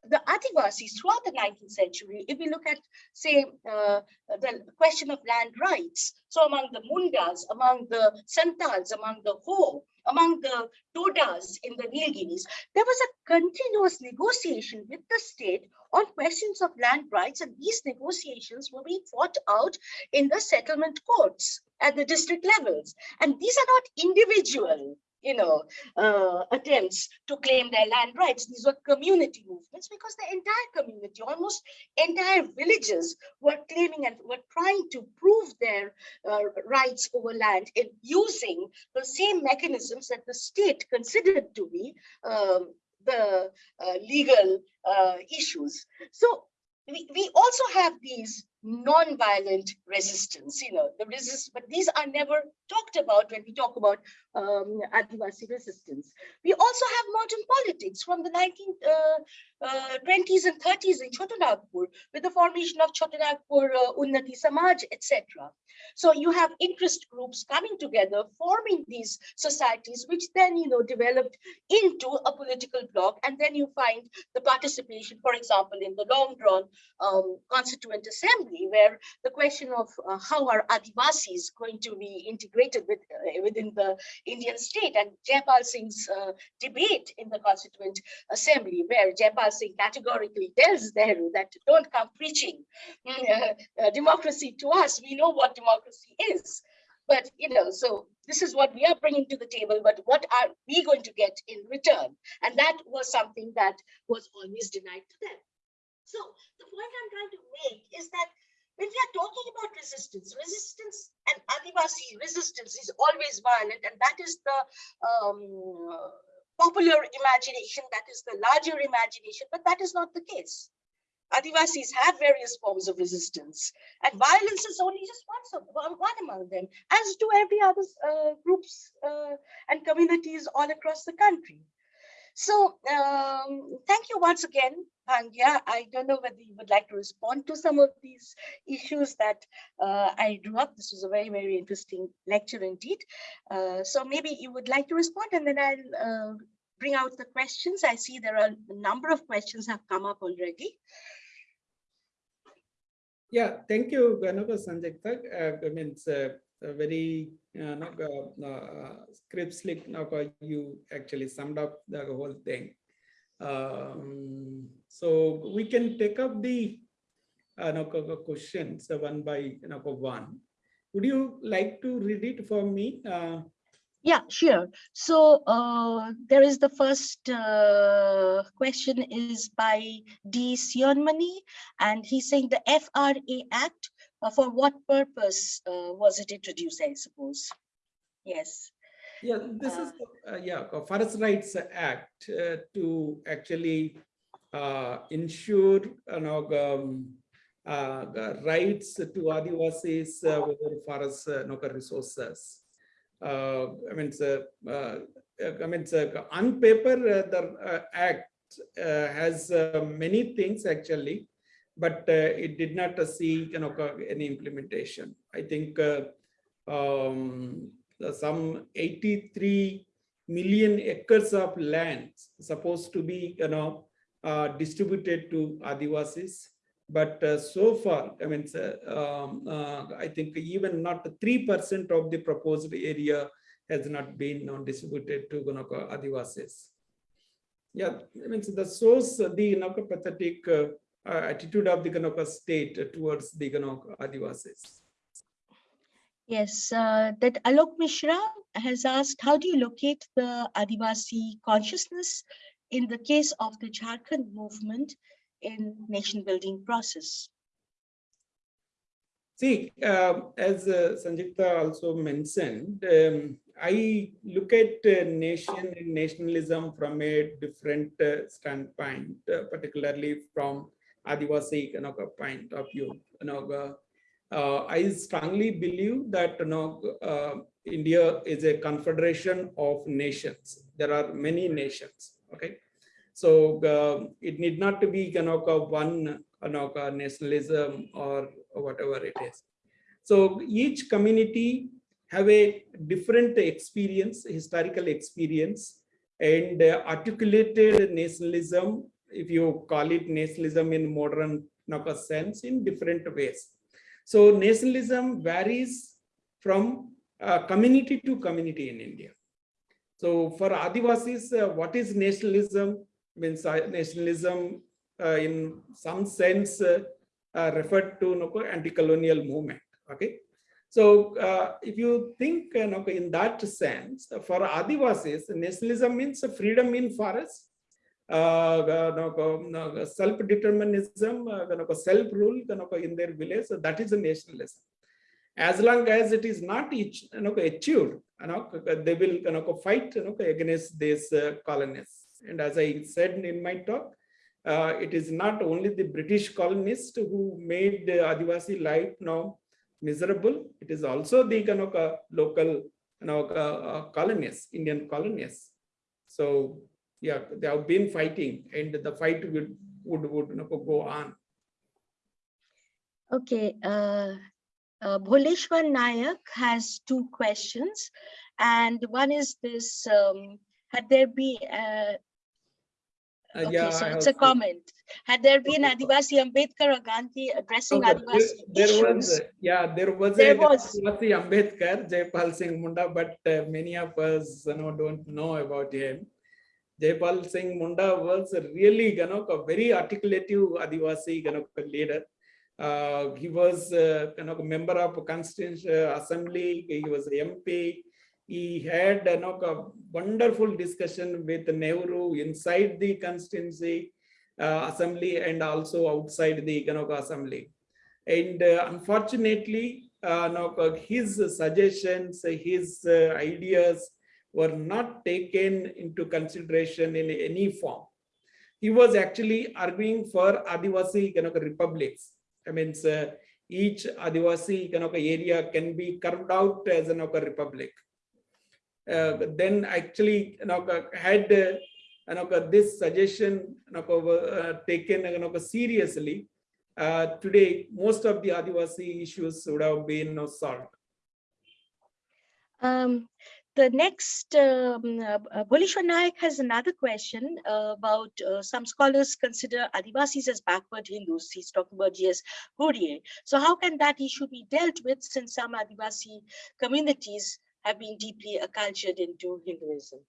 the Adivasis throughout the 19th century, if we look at, say, uh, the question of land rights, so among the Mundas, among the Santals, among the Ho, among the Todas in the Nilgiris, there was a continuous negotiation with the state on questions of land rights, and these negotiations were being fought out in the settlement courts at the district levels. And these are not individual you know, uh, attempts to claim their land rights. These were community movements because the entire community, almost entire villages were claiming and were trying to prove their uh, rights over land in using the same mechanisms that the state considered to be um, the uh, legal uh, issues. So we, we also have these non-violent resistance, you know, the resist, but these are never talked about when we talk about um, Adivasi resistance. We also have modern politics from the 1920s uh, and 30s in Chotanagpur with the formation of Chotanagpur uh, Unnati Samaj, etc. So you have interest groups coming together, forming these societies, which then, you know, developed into a political bloc. And then you find the participation, for example, in the long drawn um, constituent assembly where the question of uh, how are Adivasis going to be integrated with, uh, within the Indian state and Jaipal Singh's uh, debate in the Constituent Assembly where Jaipal Singh categorically tells Nehru that don't come preaching uh, democracy to us. We know what democracy is. But, you know, so this is what we are bringing to the table, but what are we going to get in return? And that was something that was always denied to them. So the point I'm trying to make is that when we are talking about resistance, resistance and Adivasi resistance is always violent, and that is the um, popular imagination, that is the larger imagination, but that is not the case. Adivasis have various forms of resistance, and violence is only just one, of, one, among them, as do every other uh, groups uh, and communities all across the country. So um, thank you once again, Bhangya. I don't know whether you would like to respond to some of these issues that uh, I drew up. This was a very, very interesting lecture indeed. Uh, so maybe you would like to respond and then I'll uh, bring out the questions. I see there are a number of questions have come up already. Yeah, thank you, Ganova Sanjikta. Uh, I mean, it's a, a very uh, no, uh, uh, script slick. No, you actually summed up the whole thing. Um, so we can take up the no, questions uh, one by no, one. Would you like to read it for me? Yeah, sure. So there is the first question is by D. Sionmani, and he's saying the FRA Act, uh, for what purpose uh, was it introduced, I suppose? Yes. Yeah, this is, the, uh, yeah, Forest Rights Act uh, to actually ensure, you know, um, rights to Adivasis within forest uh, resources. Uh, I mean, uh, I mean, on paper, uh, the act has many things actually, but it did not see you know any implementation. I think um, some 83 million acres of land supposed to be you know uh, distributed to Adivasis. But uh, so far, I mean, um, uh, I think even not 3% of the proposed area has not been distributed to Gunaka Adivasis. Yeah, I mean, so that shows the Gunaka pathetic uh, attitude of the Gunaka state towards the Gunaka Adivasis. Yes, uh, that Alok Mishra has asked, how do you locate the Adivasi consciousness in the case of the Jharkhand movement in nation building process? See, uh, as uh, also mentioned, um, I look at uh, nation and nationalism from a different uh, standpoint, uh, particularly from Adivasi you know, point of view. You know, uh, I strongly believe that you know, India is a confederation of nations. There are many nations. Okay, so uh, it need not to be kind of one kind of nationalism or whatever it is. So each community have a different experience, historical experience, and uh, articulated nationalism, if you call it nationalism in modern sense, in different ways. So nationalism varies from uh, community to community in India. So for Adivasis, uh, what is nationalism? means nationalism uh, in some sense uh, uh, referred to no, anti-colonial movement. Okay, so uh, if you think know, in that sense, for Adivasis, nationalism means freedom in forest, uh, no, self-determinism, self-rule in their village. So that is a nationalism. As long as it is not achieved, they will fight against these uh, colonists. And as I said in my talk, uh, it is not only the British colonists who made the Adivasi life now miserable. It is also the local uh colonists, Indian colonists. So yeah, they have been fighting and the fight would, would, would you know, go on. Okay, uh, uh, Bholeshwar Nayak has two questions. And one is this, um, had there be, uh, Uh, Okay, yeah, so it's a seen. comment. Had there been Adivasi Ambedkar or Gandhi addressing Okay, there- Adivasi There was, issues? uh, yeah, there was There a was. Adivasi Ambedkar, Jaipal Singh Munda, but uh, many of us, you know, don't know about him. Jaipal Singh Munda was really, you know, a very articulative Adivasi, you know, leader. Uh, he was, uh, you know, a member of Constitutional Assembly. He was MP. He had, you know, a wonderful discussion with Nehru inside the constituency uh, assembly and also outside the Kanaka assembly. And uh, unfortunately, uh, no, uh, his suggestions, his uh, ideas were not taken into consideration in any form. He was actually arguing for Adivasi Kanaka republics. I mean, uh, each Adivasi Kanaka area can be carved out as a Kanaka republic. Uh, then actually, know, had uh, this suggestion uh, taken you seriously, uh, today most of the Adivasi issues would have been solved. Um, the next, um, uh, uh, Naik has another question uh, about uh, some scholars consider Adivasis as backward Hindus. He's talking about G.S. Ghurye. So how can that issue be dealt with since some Adivasi communities have been deeply acculturated into Hinduism?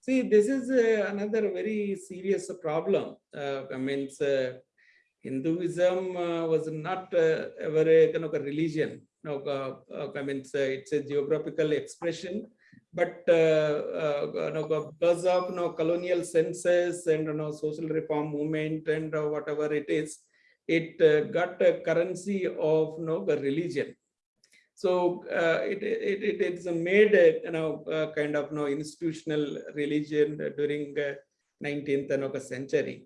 See, this is uh, another very serious problem. Uh, I mean, Hinduism uh, was not ever a kind of a religion. No, uh, uh, I mean, it's a, geographical expression, but uh, no, because of no colonial census and know, social reform movement and whatever it is, it got a currency of no religion. So it, it, it it's made a you know kind of no institutional religion during uh, 19th you know, century,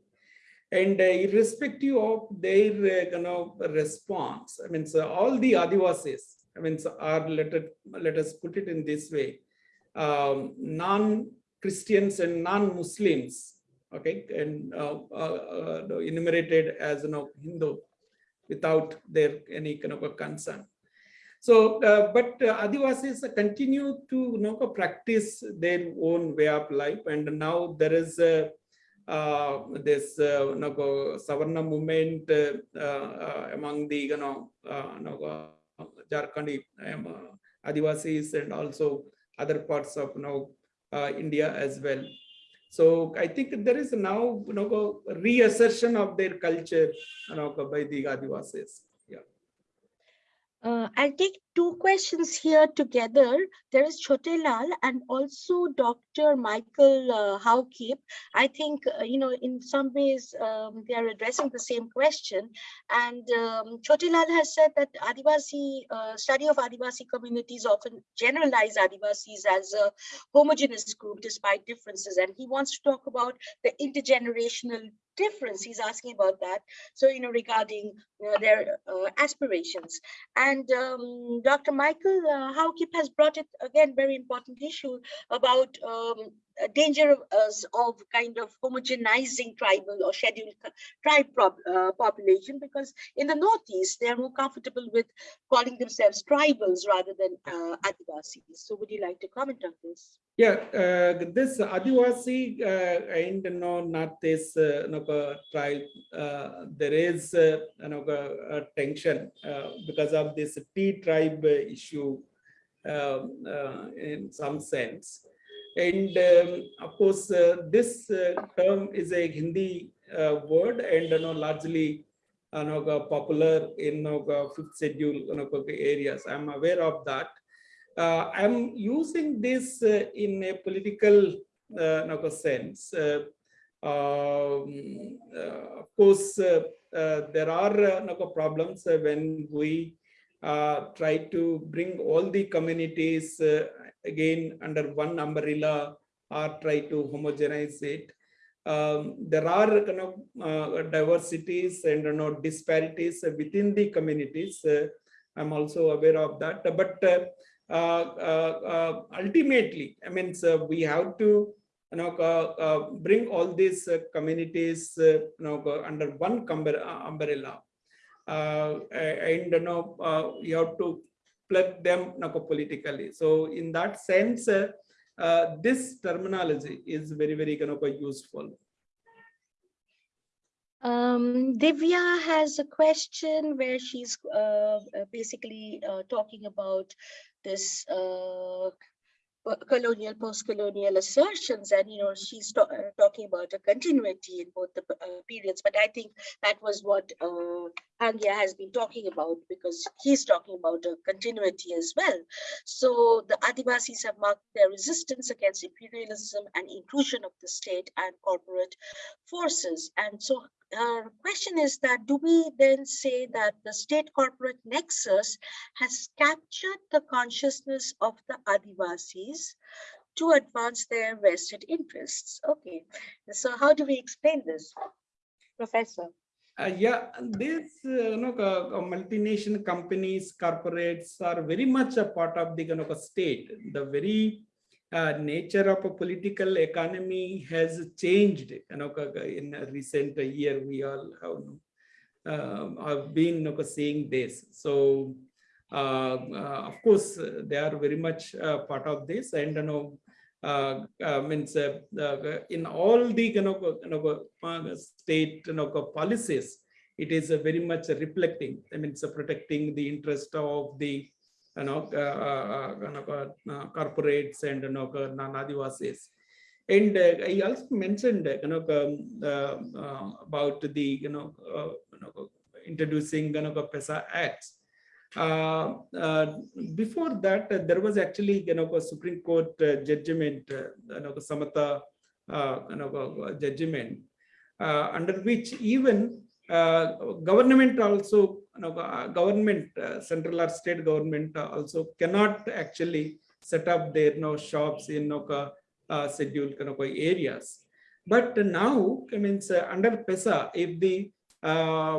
and uh, irrespective of their uh, kind of response, I mean, so all the Adivasis, I mean, so are let it, let us put it in this way, um, non-Christians and non-Muslims, okay, and uh, enumerated as you know Hindu without their any kind of a concern. So, uh, but uh, Adivasis continue to you know, practice their own way of life, and now there is uh, uh, this uh, you know, Sarna movement uh, among the you know, you know Jharkhandi um, Adivasis and also other parts of you know, India as well. So I think there is now you know, reassertion of their culture you know, by the Adivasis. Uh, I'll take two questions here together. There is Chote Lal and also Dr. Michael uh. I think, uh, you know, in some ways um, they are addressing the same question. And um, has said that Adivasi, uh, study of Adivasi communities often generalize Adivasis as a homogeneous group despite differences. And he wants to talk about the intergenerational difference. He's asking about that. So, you know, regarding their uh, aspirations. And um, Dr. Michael uh, has brought it again, very important issue about um, danger of, kind of homogenizing tribal or scheduled tribe uh, population because in the Northeast, they're more comfortable with calling themselves tribals rather than uh, Adivasis. So would you like to comment on this? Yeah, uh, this Adivasi uh, and no, not this uh, uh, tribe. Uh, there is uh, you know, tension uh, because of this T tribe uh, issue um, uh, in some sense. And um, of course, uh, this uh, term is a Hindi uh, word and you know, largely you know, uh, popular in you know, uh, fifth schedule areas. I'm aware of that. Uh, I'm using this uh, in a political uh, sense. Uh, um, uh, of course, uh, uh, there are uh, problems uh, when we uh, try to bring all the communities uh, again under one umbrella or try to homogenize it. Um, there are kind of uh, diversities and you know, disparities within the communities. Uh, I'm also aware of that, but uh, uh, uh, uh, ultimately, I mean, so we have to you know, uh, uh, bring all these uh, communities uh, you know, under one umbrella. And you know, you have to plug them you know, politically. So in that sense, this terminology is very, very of uh, useful. Um, Divya has a question where she's uh, basically uh, talking about this uh, colonial, post-colonial assertions, and you know she's uh, talking about a continuity in both the uh, periods. But I think that was what uh, Bhangya has been talking about because he's talking about a continuity as well. So the Adivasis have marked their resistance against imperialism and intrusion of the state and corporate forces. And so our question is that do we then say that the state corporate nexus has captured the consciousness of the Adivasis to advance their vested interests? Okay, so how do we explain this? Professor. Uh, yeah, these uh, you know, uh, uh, multinational companies, corporates are very much a part of the you know, state. The very uh, nature of a political economy has changed. You know, in a recent year, we all have, um, have been you know, seeing this. So, uh, uh, of course, uh, they are very much uh, part of this, and you know, means in all the you know, you know, state you know, policies, it is very much reflecting. I mean, it's uh, protecting the interest of the you know, uh, uh, uh, corporates and you know, non-Adivasis. And I also mentioned, you know, um, uh, about the, you know, you know introducing, you know, PESA acts. Uh, uh, before that, uh, there was actually, you know, a Supreme Court judgment, you know, Samata, uh, you know, judgment, under which even government also, you know, uh, government, uh, central or state government uh, also cannot actually set up their, you know, shops in, you scheduled areas. But now, I mean, under PESA, if the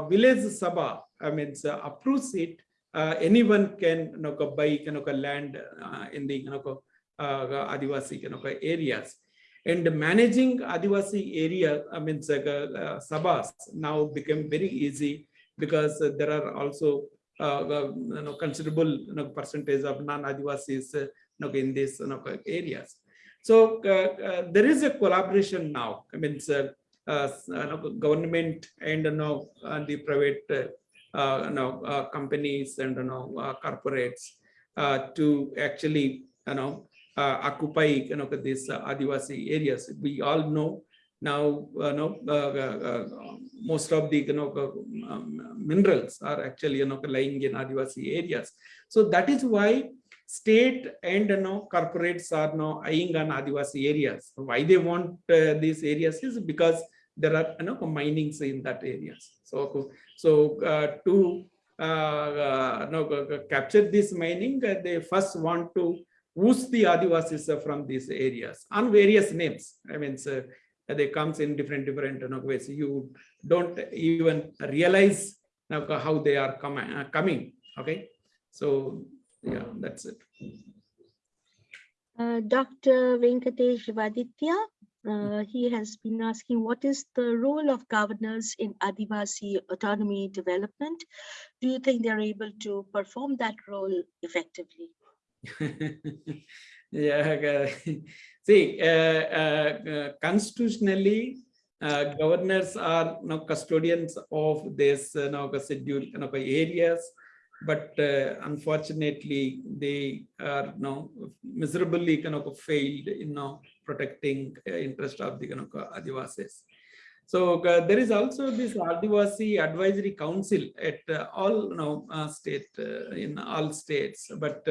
village sabha, I mean, approves it, anyone can you know, buy you know, land in the you know, Adivasi you know, areas. And managing Adivasi area, I mean, uh, sabhas now become very easy because uh, there are also uh, uh, you know, considerable you know, percentage of non-Adivasis uh, you know, in these you know, areas. So uh, uh, there is a collaboration now. I mean, uh, uh, government and you know, uh, the private uh, uh, you know, uh, companies and you know, uh, corporates uh, to actually you know, uh, occupy you know, these uh, Adivasi areas. We all know now you know, uh, uh, uh, most of the you know, uh, um, minerals are actually you know, lying in Adivasi areas. So that is why state and you know corporates are now eyeing on Adivasi areas. Why they want uh, these areas is because there are you know minings in that areas. So so uh, to uh, uh, no, uh, capture this mining, uh, they first want to whoosh the Adivasis uh, from these areas on various names. I mean, so they comes in different different you know, ways. You don't even realize you know, how they are coming. Uh, coming. Okay, so yeah, that's it. Uh, Dr. Venkatesh Vaditya, uh, he has been asking what is the role of governors in Adivasi autonomy development? Do you think they're able to perform that role effectively? yeah, see, uh, uh, uh, constitutionally, governors are you custodians of this you know, scheduled you know, areas, but unfortunately, they are you miserably kind of failed in you know, protecting interest of the you know, Adivasis. So uh, there is also this Adivasi Advisory Council at uh, all you know, uh, state in all states, but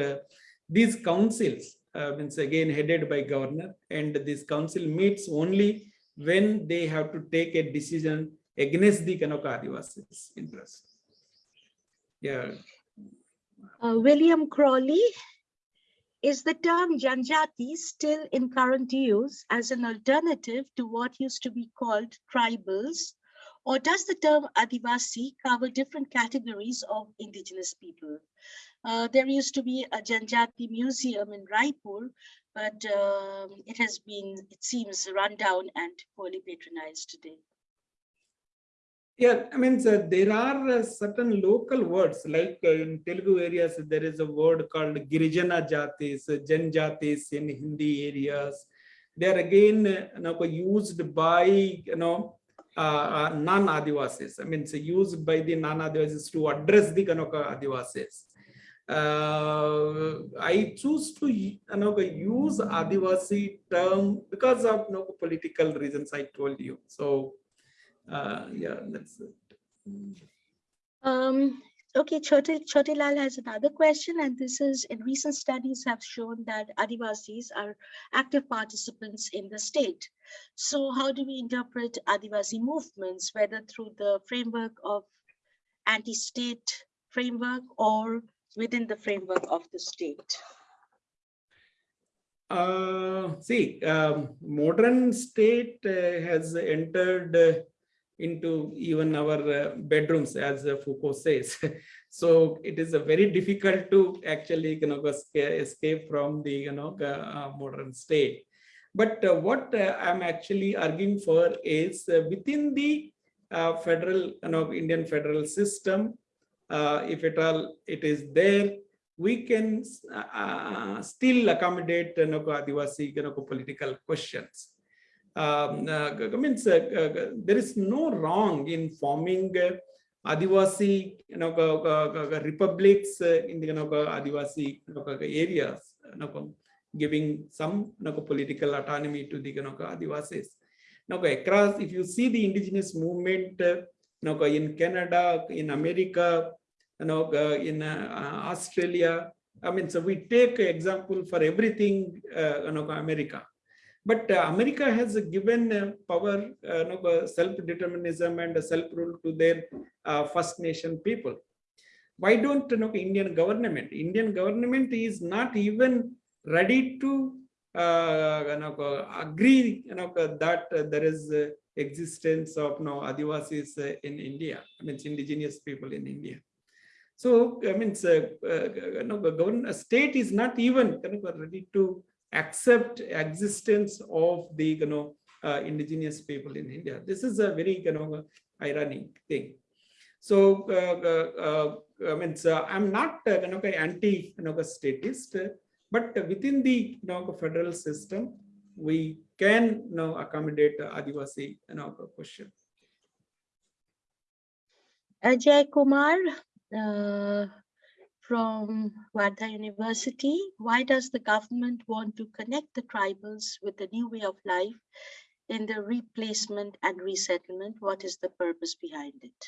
these councils uh, means again headed by governor and this council meets only when they have to take a decision against the Kanaka Adivasis interest. Yeah, Uh, William Crawley, is the term Janjati still in current use as an alternative to what used to be called tribals? Or does the term Adivasi cover different categories of indigenous people? Uh, there used to be a Janjati museum in Raipur, but um, it has been, it seems, run down and poorly patronized today. Yeah, I mean, so there are uh, certain local words like uh, in Telugu areas, there is a word called Girijana Jatis, uh, Jan in Hindi areas. They are again uh, you know, used by, you know, uh, uh, non-Adivasis. I mean, it's used by the non-Adivasis to address the Kanaka Adivasis. Uh, I choose to you know, use Adivasi term because of you know, political reasons I told you. So uh, yeah, that's it. Um, okay, Chotilal has another question, and this is, in recent studies have shown that Adivasis are active participants in the state. So how do we interpret Adivasi movements, whether through the framework of anti-state framework or within the framework of the state? Uh, see, um, modern state uh, has entered uh, into even our uh, bedrooms, as Foucault says. so it is very difficult to actually you know, escape, from the you know uh, modern state. But uh, what I'm actually arguing for is within the federal, you know, Indian federal system, uh, if at all it is there, we can uh, uh, still accommodate you know, Adivasi you know, political questions. Um, uh, means uh, there is no wrong in forming uh, Adivasi you know, g- republics uh, in the you know, Adivasi you know, areas, you know, giving some you know, political autonomy to the you know, Adivasis. Now, across, if you see the indigenous movement uh, in Canada, in America, you know, uh, in uh, Australia. I mean, so we take example for everything, uh, you know, America. But America has given power, you know, self-determinism and self-rule to their First Nation people. Why don't you know, Indian government? Indian government is not even ready to uh, you know, agree you know, that there is existence of you know, Adivasis in India. I mean, indigenous people in India. So I mean, uh, uh, the government state is not even ready to accept existence of the you know uh, indigenous people in India. This is a very you know ironic thing. So uh, uh, uh, I mean, so I'm not uh, you know anti you know statist, but within the you know federal system, we can you know accommodate Adivasi you know question. Ajay Kumar from Wardha University. Why does the government want to connect the tribals with the new way of life in the replacement and resettlement? What is the purpose behind it?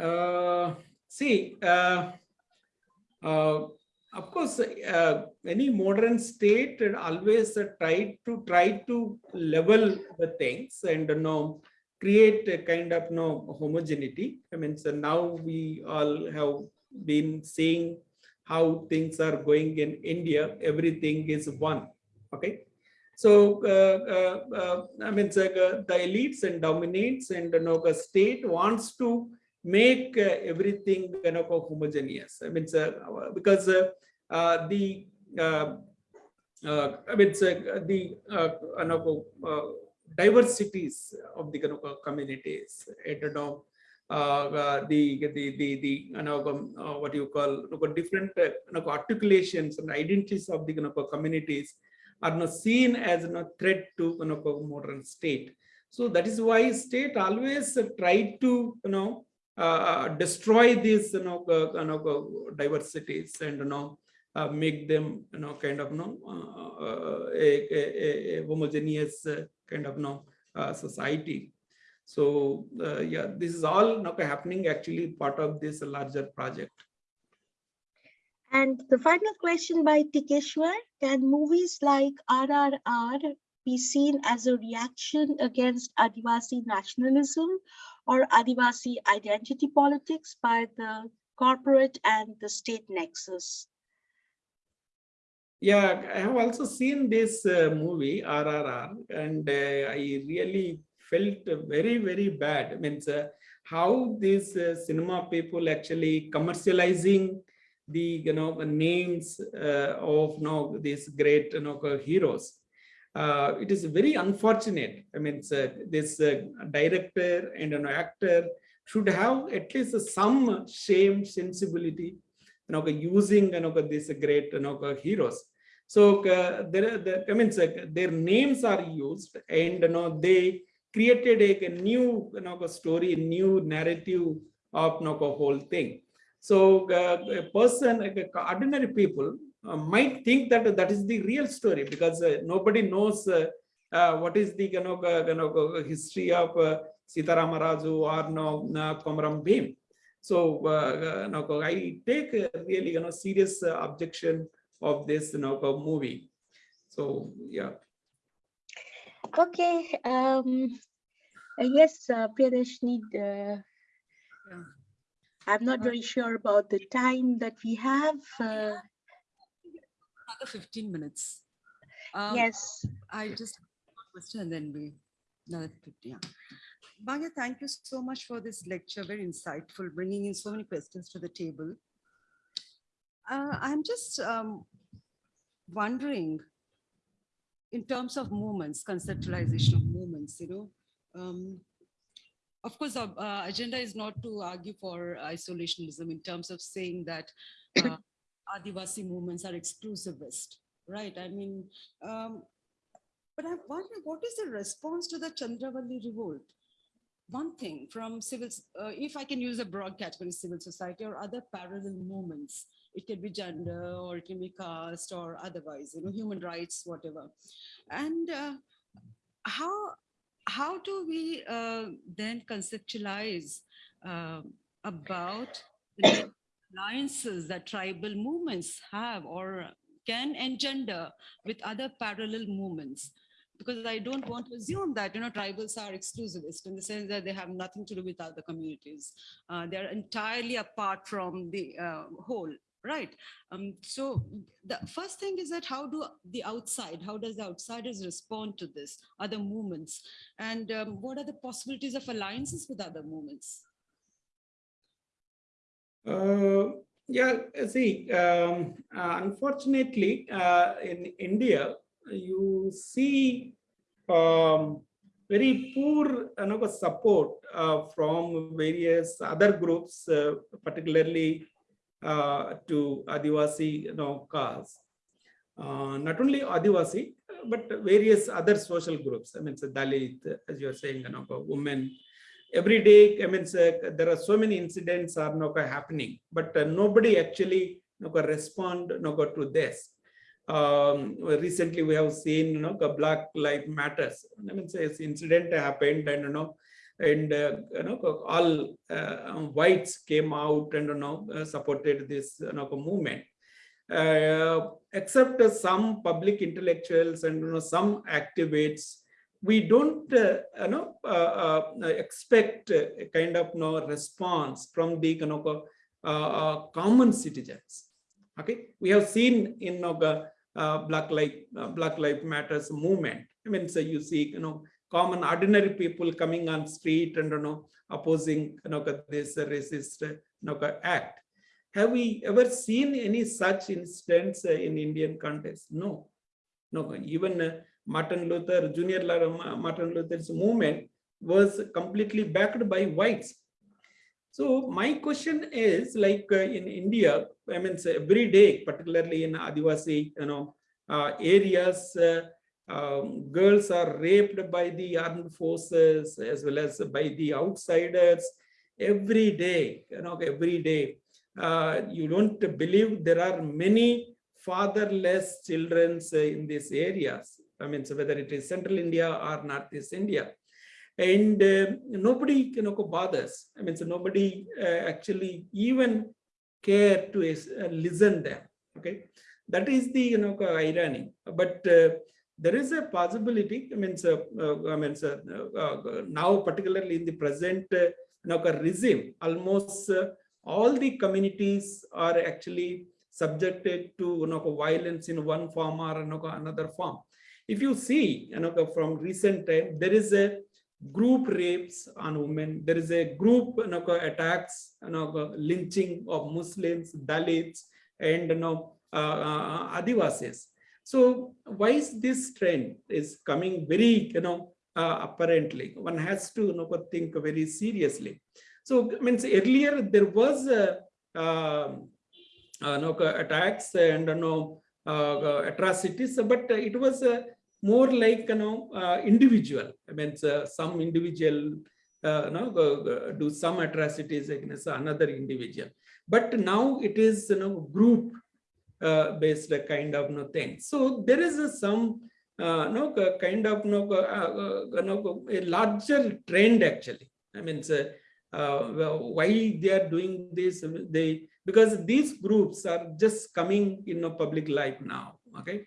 Uh, see, uh, uh, of course, uh, any modern state always uh, tried to try to level the things and you know create a kind of you know, homogeneity. I mean, so now we all have been seeing how things are going in India. Everything is one. Okay. So, uh, uh, uh, I mean, so, uh, the elites and dominates and you know, the state wants to make uh, everything you know, homogeneous. I mean, so, because uh, uh, the I mean, so, the uh, diversities of the you communities, know, uh, uh, the the the the know, uh, what you call you different uh, articulations and identities of the you communities are not seen as a threat to know, modern state. So that is why state always tried to you know uh, destroy these you know, uh, you know diversities and you know uh, make them you know kind of you know uh, uh, a, a, a homogeneous uh, kind of know uh, society. So uh, yeah, this is all know, happening actually part of this larger project. And the final question by Tikeshwar, can movies like RRR be seen as a reaction against Adivasi nationalism or Adivasi identity politics by the corporate and the state nexus? Yeah, I have also seen this uh, movie RRR, and uh, I really felt very very bad. I mean, uh, how these uh, cinema people actually commercializing the you know names uh, of you know these great you know heroes. uh, it is very unfortunate. I mean, this director and an actor should have at least some shame, sensibility, you know, using you know, these great you know, heroes. So uh, there, the, I mean, their names are used, and you know, they created a, a new you know, story, new narrative of you know, whole thing. So uh, a person, like ordinary people, uh, might think that that is the real story because uh, nobody knows uh, uh, what is the you know, you know, history of uh, Sitaramaraju or no, no Komaram Bhim. So no, I take really you know serious objection of this you know, movie. So yeah. Okay, um, yes, uh, Priyadarshini, uh, Yeah. I'm not Uh, very sure about the time that we have. Uh, Another 15 minutes. Um, yes, I just have one question and then we, another 50, yeah. Bhangya, thank you so much for this lecture, very insightful, bringing in so many questions to the table. Uh, I'm just um, wondering, in terms of movements, conceptualization of movements, you know, um, of course, our uh, agenda is not to argue for isolationism in terms of saying that uh, Adivasi movements are exclusivist, right? I mean, um, but I wonder what is the response to the Chandravalli revolt? One thing from civil, uh, if I can use a broad category, civil society or other parallel movements, it can be gender or it can be caste or otherwise, you know, human rights, whatever. And uh, how how do we uh, then conceptualize um about the alliances that tribal movements have or can engender with other parallel movements? Because i don't want to assume that you know tribals are exclusivist in the sense that they have nothing to do with other communities. Uh, they're entirely apart from the uh, whole right. Um, so the first thing is that how do the outside how does the outsiders respond to this other movements? And um, what are the possibilities of alliances with other movements? Uh, yeah, see, um, uh, unfortunately, uh, in India, you see um, very poor you know, support uh, from various other groups, uh, particularly uh, to Adivasi you know, cause. Uh, not only Adivasi, but various other social groups. I mean, so Dalit, as you're saying, you know, women, every day, I mean, so there are so many incidents are now happening, but uh, nobody actually you know, respond you know, to this. Um, recently, we have seen, you know, Black Lives Matters. I mean, so this incident happened, and you know, and uh, you know, all uh, whites came out and you know uh, supported this you know, movement. Uh, except some public intellectuals and you know, some activists we don't uh, you know uh, expect a kind of you know, response from the you know, common citizens. Okay? We have seen in you know, black life black life matters movement. I mean so you see you know common ordinary people coming on street and you know opposing you know this racist you know, act. Have we ever seen any such instance in indian context? No. No even uh, Martin Luther, Junior La- Martin Luther's movement was completely backed by whites. So my question is like uh, in India, I mean, every day, particularly in Adivasi, you know, uh, areas, uh, um, girls are raped by the armed forces as well as by the outsiders every day, you know, every day. Uh, you don't believe there are many fatherless children in these areas. I mean, so whether it is central India or northeast India. And uh, nobody you know, bothers. I mean, so nobody uh, actually even care to uh, listen them. Okay, that is the you know irony. But uh, there is a possibility. I mean, so uh, I mean, so uh, now particularly in the present uh, regime, almost uh, all the communities are actually subjected to you know, violence in one form or you know, another form. If you see, you know, from recent time, there is a group rapes on women. There is a group you know, attacks, you know, lynching of Muslims, Dalits, and you know, uh, uh, Adivasis. So why is this trend is coming very, you know, uh, apparently one has to you know, think very seriously. So I means earlier there was a, um, uh, attacks and you know, uh, atrocities, but it was uh, more like you know uh, individual. I mean, uh, some individual uh, no, do some atrocities against another individual. But now it is you know group uh, based kind of no thing. So there is some uh, no kind of no uh, uh, no a larger trend actually. I mean, uh, uh, well, why they are doing this? They because these groups are just coming in a public life now. Okay,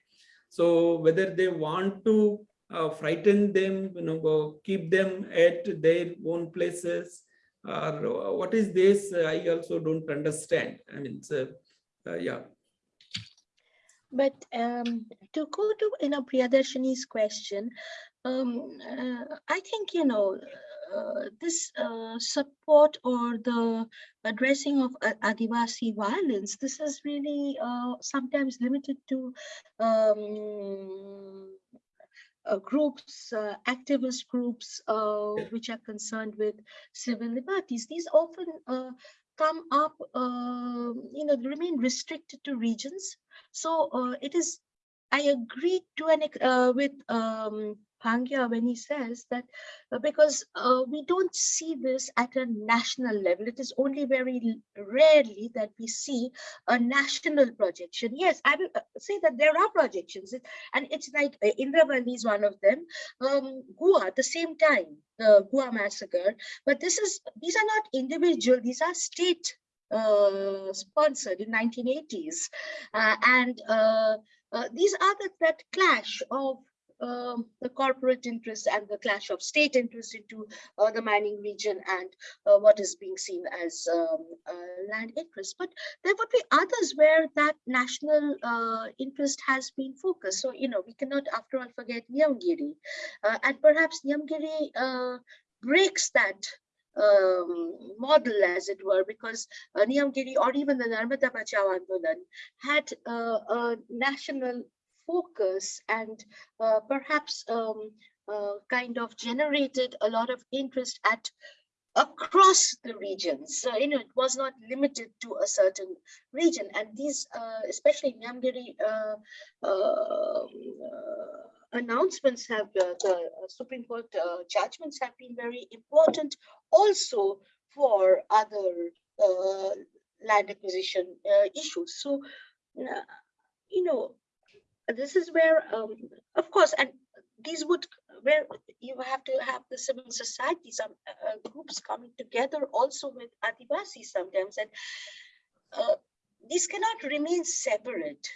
so whether they want to uh, frighten them, you know, keep them at their own places, or what is this? I also don't understand. I mean, uh, uh, yeah. But um, to go to you know Priyadarshini's question, um, uh, I think you know uh, this uh, support or the addressing of Adivasi violence. This is really uh, sometimes limited to um, uh, groups, uh, activist groups, uh, which are concerned with civil liberties. These often uh, come up, uh, you know, remain restricted to regions. So uh, it is, I agree to an, uh, with um, Bhangya when he says that uh, because uh, we don't see this at a national level. It is only very rarely that we see a national projection. Yes, I will uh, say that there are projections, and it's like uh, Indravelli is one of them. Um, Gua at the same time, the Gua massacre. But this is these are not individual; these are state uh, sponsored in 1980s, uh, and uh, uh, these are the, that clash of um, the corporate interests and the clash of state interests into uh, the mining region and uh, what is being seen as um, uh, land interests. But there would be others where that national uh, interest has been focused. So, you know, we cannot, after all, forget Niyamgiri. Uh, and perhaps Niyamgiri uh, breaks that um, model, as it were, because uh, Niyamgiri or even the Narmada Bachao Andolan had uh, a national focus and uh, perhaps um, uh, kind of generated a lot of interest at across the regions. So, you know, it was not limited to a certain region. And these, uh, especially Niyamgiri uh, uh, uh, announcements have, uh, the uh, Supreme Court uh, judgments have been very important also for other land acquisition issues. So, you know, this is where, um, of course, and these would where you have to have the civil society, some uh, uh, groups coming together also with Adivasi sometimes, and uh, these cannot remain separate.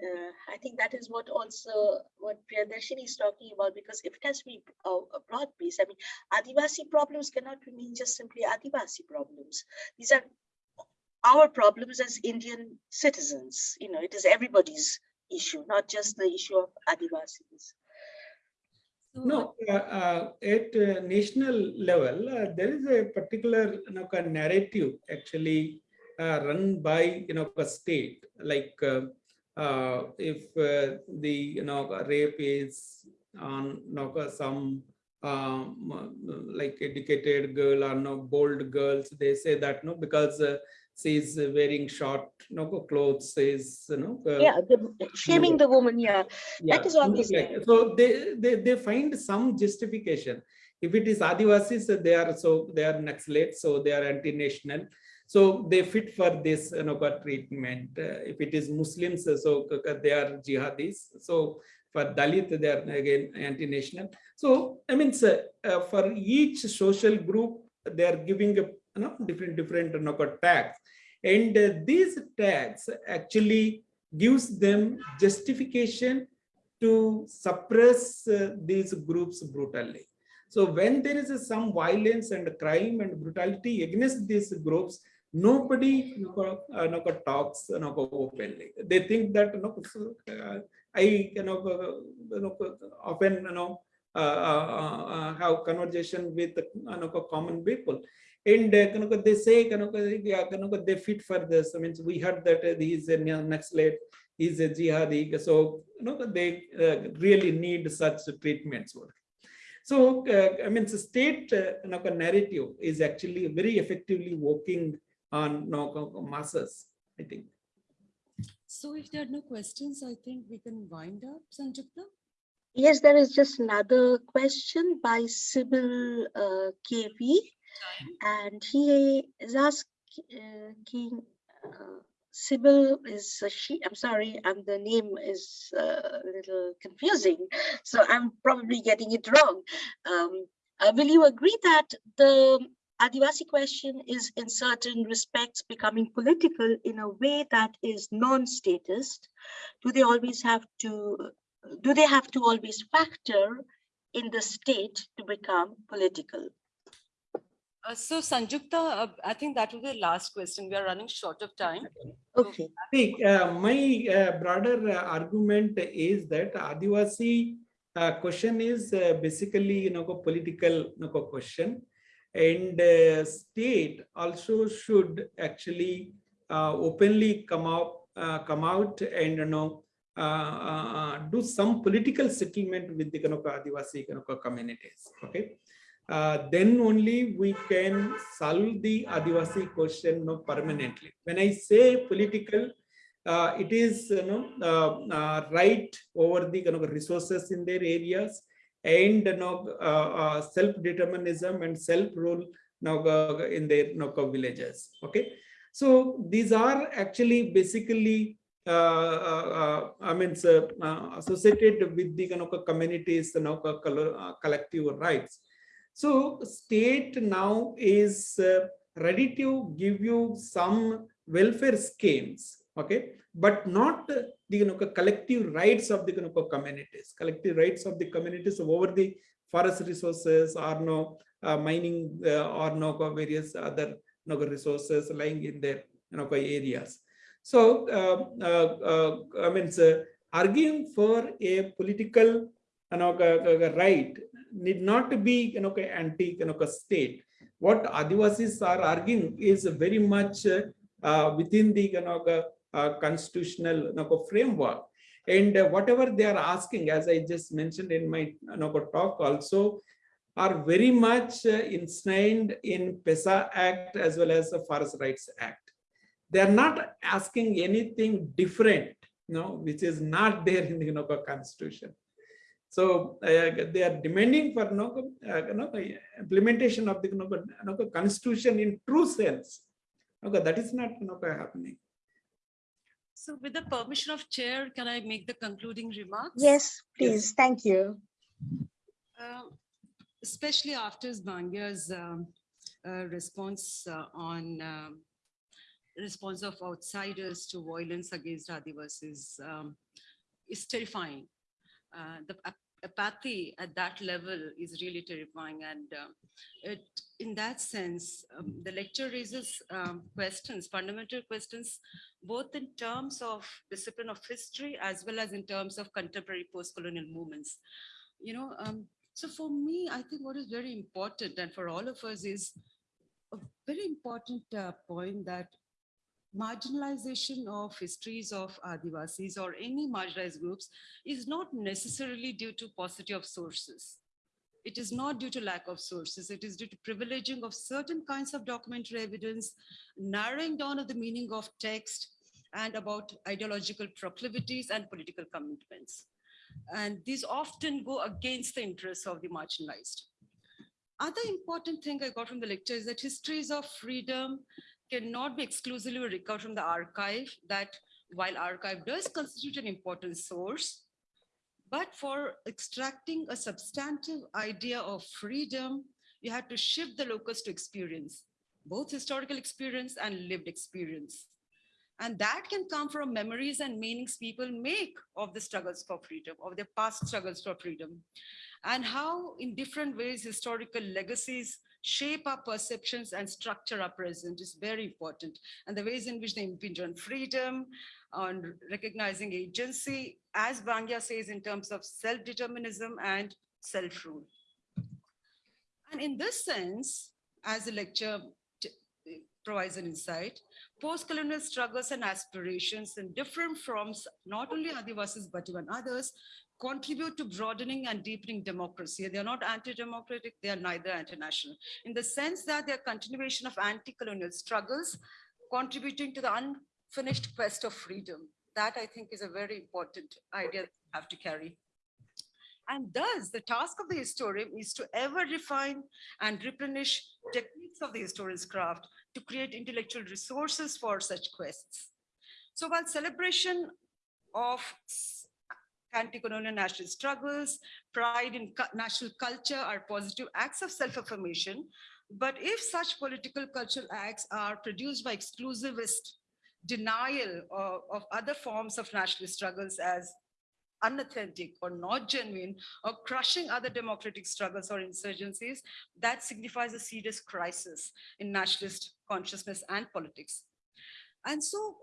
Uh, I think that is what also what Priyadarshini is talking about because if it has to be a, a broad base, I mean, Adivasi problems cannot remain just simply Adivasi problems. These are our problems as Indian citizens. You know, it is everybody's issue, not just the issue of Adivasis. No, uh, uh, at uh, national level, uh, there is a particular you know, kind of narrative actually uh, run by you know a state. Like uh, uh, if uh, the you know rape is on you know, some um, like educated girl or no bold girls, they say that no because uh, she's wearing short no clothes, is you know. uh, Yeah, the, shaming the woman, yeah. yeah, is always something like So they, they, they find some justification. If it is Adivasis, they are so they are Naxalites, so they are anti-national. So they fit for this you know, treatment. Uh, if it is Muslims, so they are jihadis. So for Dalit, they are again anti-national. So I mean, sir, uh, for each social group, they are giving a you know, different different you know, tags, and uh, these tags actually gives them justification to suppress uh, these groups brutally. So when there is uh, some violence and crime and brutality against these groups, nobody you know, uh, talks you know, openly. They think that you know, uh, I you know, uh, you know, often you know, uh, uh, uh, have conversation with know, common people. And uh, they say you know, yeah, they fit for this. I mean, we heard that uh, he is a Naxalite is a jihadi. So, you know, they uh, really need such treatments. So, uh, I mean, the state uh, narrative is actually very effectively working on you know, masses, I think. So if there are no questions, I think we can wind up, Sanjukta. Yes, there is just another question by Sybil uh, KV. And he is asking, uh, Sybil is a she, I'm sorry, and the name is uh, a little confusing, so I'm probably getting it wrong. Um, uh, will you agree that the Adivasi question is in certain respects becoming political in a way that is non-statist? Do they always have to, do they have to always factor in the state to become political? Uh, so Sanjukta, uh, I think that will be the last question. We are running short of time. Okay, See, uh, my uh, broader uh, argument is that Adivasi uh, question is uh, basically, you know, a political you know, question. And uh, state also should actually uh, openly come out, uh, come out and, you know, uh, uh, uh, do some political settlement with the Kanoka Adivasi Kanoka communities, okay? Uh, then only we can solve the Adivasi question you know, permanently. When I say political, uh, it is you know uh, uh, right over the you know, resources in their areas and you know, uh, uh, self-determinism and self-rule you know, uh, in their you know, villages. Okay, so these are actually basically uh, uh, I mean, uh, associated with the kind of communities, you know, collective rights. So state now is uh, ready to give you some welfare schemes, okay, but not the you know, collective rights of the you know, communities, collective rights of the communities over the forest resources or no uh, mining uh, or no various other know, resources lying in their you know, areas. So, uh, uh, uh, I mean, arguing for a political you know, right need not be you know, anti you know, state. What Adivasis are arguing is very much uh, within the you know, uh, constitutional you know, framework. And uh, whatever they are asking, as I just mentioned in my you know, talk also, are very much uh, ensnared in PESA Act as well as the Forest Rights Act they are not asking anything different, you know, which is not there in the you know, constitution. So uh, they are demanding for you know, uh, you know, implementation of the you know, constitution in true sense. Okay, that is not you know, happening. So with the permission of chair, can I make the concluding remarks? yes, please, thank you. Uh, Especially after Bhangya's um, uh, response uh, on um, response of outsiders to violence against Adivasis um, is terrifying. Uh, The apathy at that level is really terrifying and um, it, in that sense, um, the lecture raises um, questions, fundamental questions, both in terms of discipline of history as well as in terms of contemporary post-colonial movements. You know, um, so for me, I think what is very important and for all of us is a very important uh, point that marginalization of histories of Adivasis or any marginalized groups is not necessarily due to paucity of sources. It is not due to lack of sources. It is due to privileging of certain kinds of documentary evidence, narrowing down of the meaning of text and about ideological proclivities and political commitments. And these often go against the interests of the marginalized. Other important thing I got from the lecture is that histories of freedom cannot be exclusively recovered from the archive that while archive does constitute an important source, but for extracting a substantive idea of freedom, you had to shift the locus to experience, both historical experience and lived experience. And that can come from memories and meanings people make of the struggles for freedom, of their past struggles for freedom, and how in different ways historical legacies shape our perceptions and structure our present is very important. And the ways in which they impinge on freedom, on recognizing agency, as Bhangya says, in terms of self-determinism and self-rule. And in this sense, as the lecture provides an insight. Post-colonial struggles and aspirations in different forms, not only Adivasis, but even others, contribute to broadening and deepening democracy. They are not anti-democratic, they are neither anti-national, in the sense that they are continuation of anti-colonial struggles, contributing to the unfinished quest of freedom. That I think is a very important idea that we have to carry. And thus, the task of the historian is to ever refine and replenish techniques of the historian's craft to create intellectual resources for such quests. So while celebration of anti-colonial national struggles, pride in national culture are positive acts of self-affirmation, but if such political cultural acts are produced by exclusivist denial of, of other forms of national struggles as unauthentic or not genuine or crushing other democratic struggles or insurgencies, that signifies a serious crisis in nationalist consciousness and politics. And so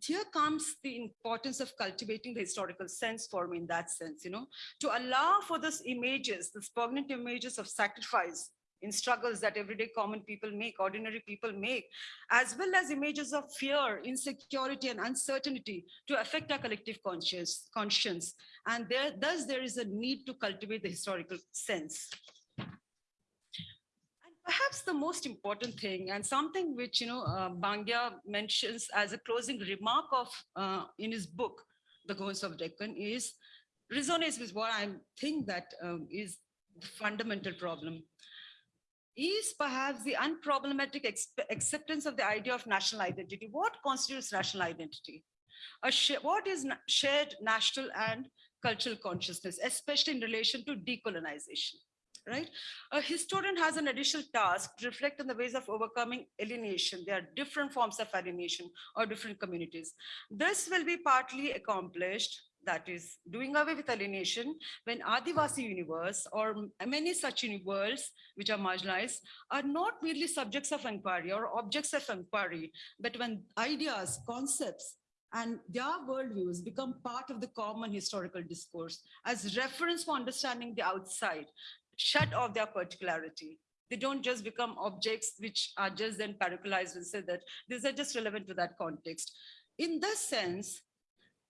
here comes the importance of cultivating the historical sense for me in that sense, you know, to allow for those images, these poignant images of sacrifice in struggles that everyday common people make, ordinary people make, as well as images of fear, insecurity, and uncertainty to affect our collective conscious, conscience. And there, thus there is a need to cultivate the historical sense. Perhaps the most important thing and something which, you know, uh, Bhangya mentions as a closing remark of uh, in his book, The Ghosts of Deccan is resonates with what I think that um, is the fundamental problem is perhaps the unproblematic acceptance of the idea of national identity. What constitutes national identity? What is shared national and cultural consciousness, especially in relation to decolonization? Right? A historian has an additional task to reflect on the ways of overcoming alienation. There are different forms of alienation or different communities. This will be partly accomplished that is doing away with alienation when Adivasi universe or many such universes which are marginalized are not merely subjects of inquiry or objects of inquiry, but when ideas, concepts, and their worldviews become part of the common historical discourse as reference for understanding the outside, shut off their particularity. They don't just become objects which are just then paracularized and say that these are just relevant to that context. In this sense,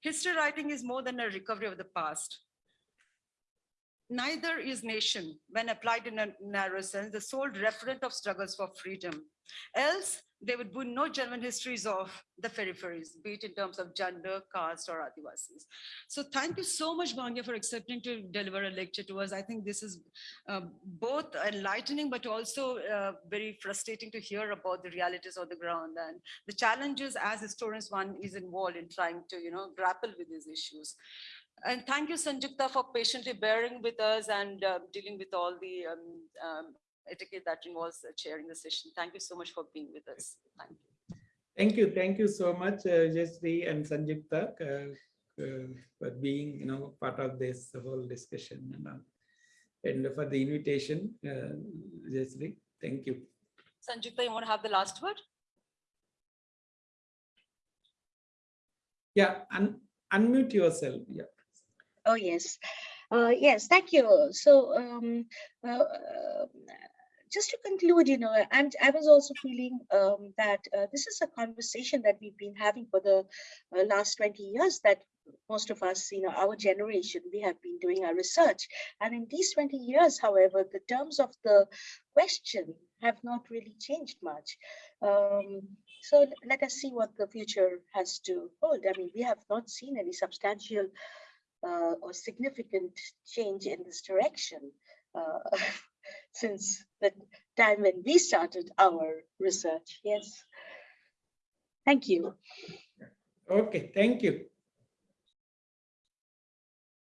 history writing is more than a recovery of the past. Neither is nation, when applied in a narrow sense, the sole referent of struggles for freedom. Else, there would be no genuine histories of the peripheries, be it in terms of gender, caste, or Adivasis. So thank you so much, Bhangya, for accepting to deliver a lecture to us. I think this is uh, both enlightening, but also uh, very frustrating to hear about the realities on the ground and the challenges as historians one is involved in trying to, you know, grapple with these issues. And thank you, Sanjukta, for patiently bearing with us and uh, dealing with all the um, um, etiquette that involves chairing the session. Thank you so much for being with us. Thank you. Thank you, thank you so much, uh, and Sanjukta, uh, uh, for being, you know, part of this whole discussion and all. And for the invitation, uh, thank you. Sanjukta, you want to have the last word? Yeah, un- unmute yourself, yeah. Oh, yes. Uh, yes, thank you. So, um, uh, uh, just to conclude, you know, I'm, I was also feeling um, that uh, this is a conversation that we've been having for the uh, last 20 years that most of us, you know, our generation, we have been doing our research. And in these 20 years, however, the terms of the question have not really changed much. Um, so let us see what the future has to hold. I mean, we have not seen any substantial uh, or significant change in this direction uh, since the time when we started our research. Yes. Thank you. Okay, thank you.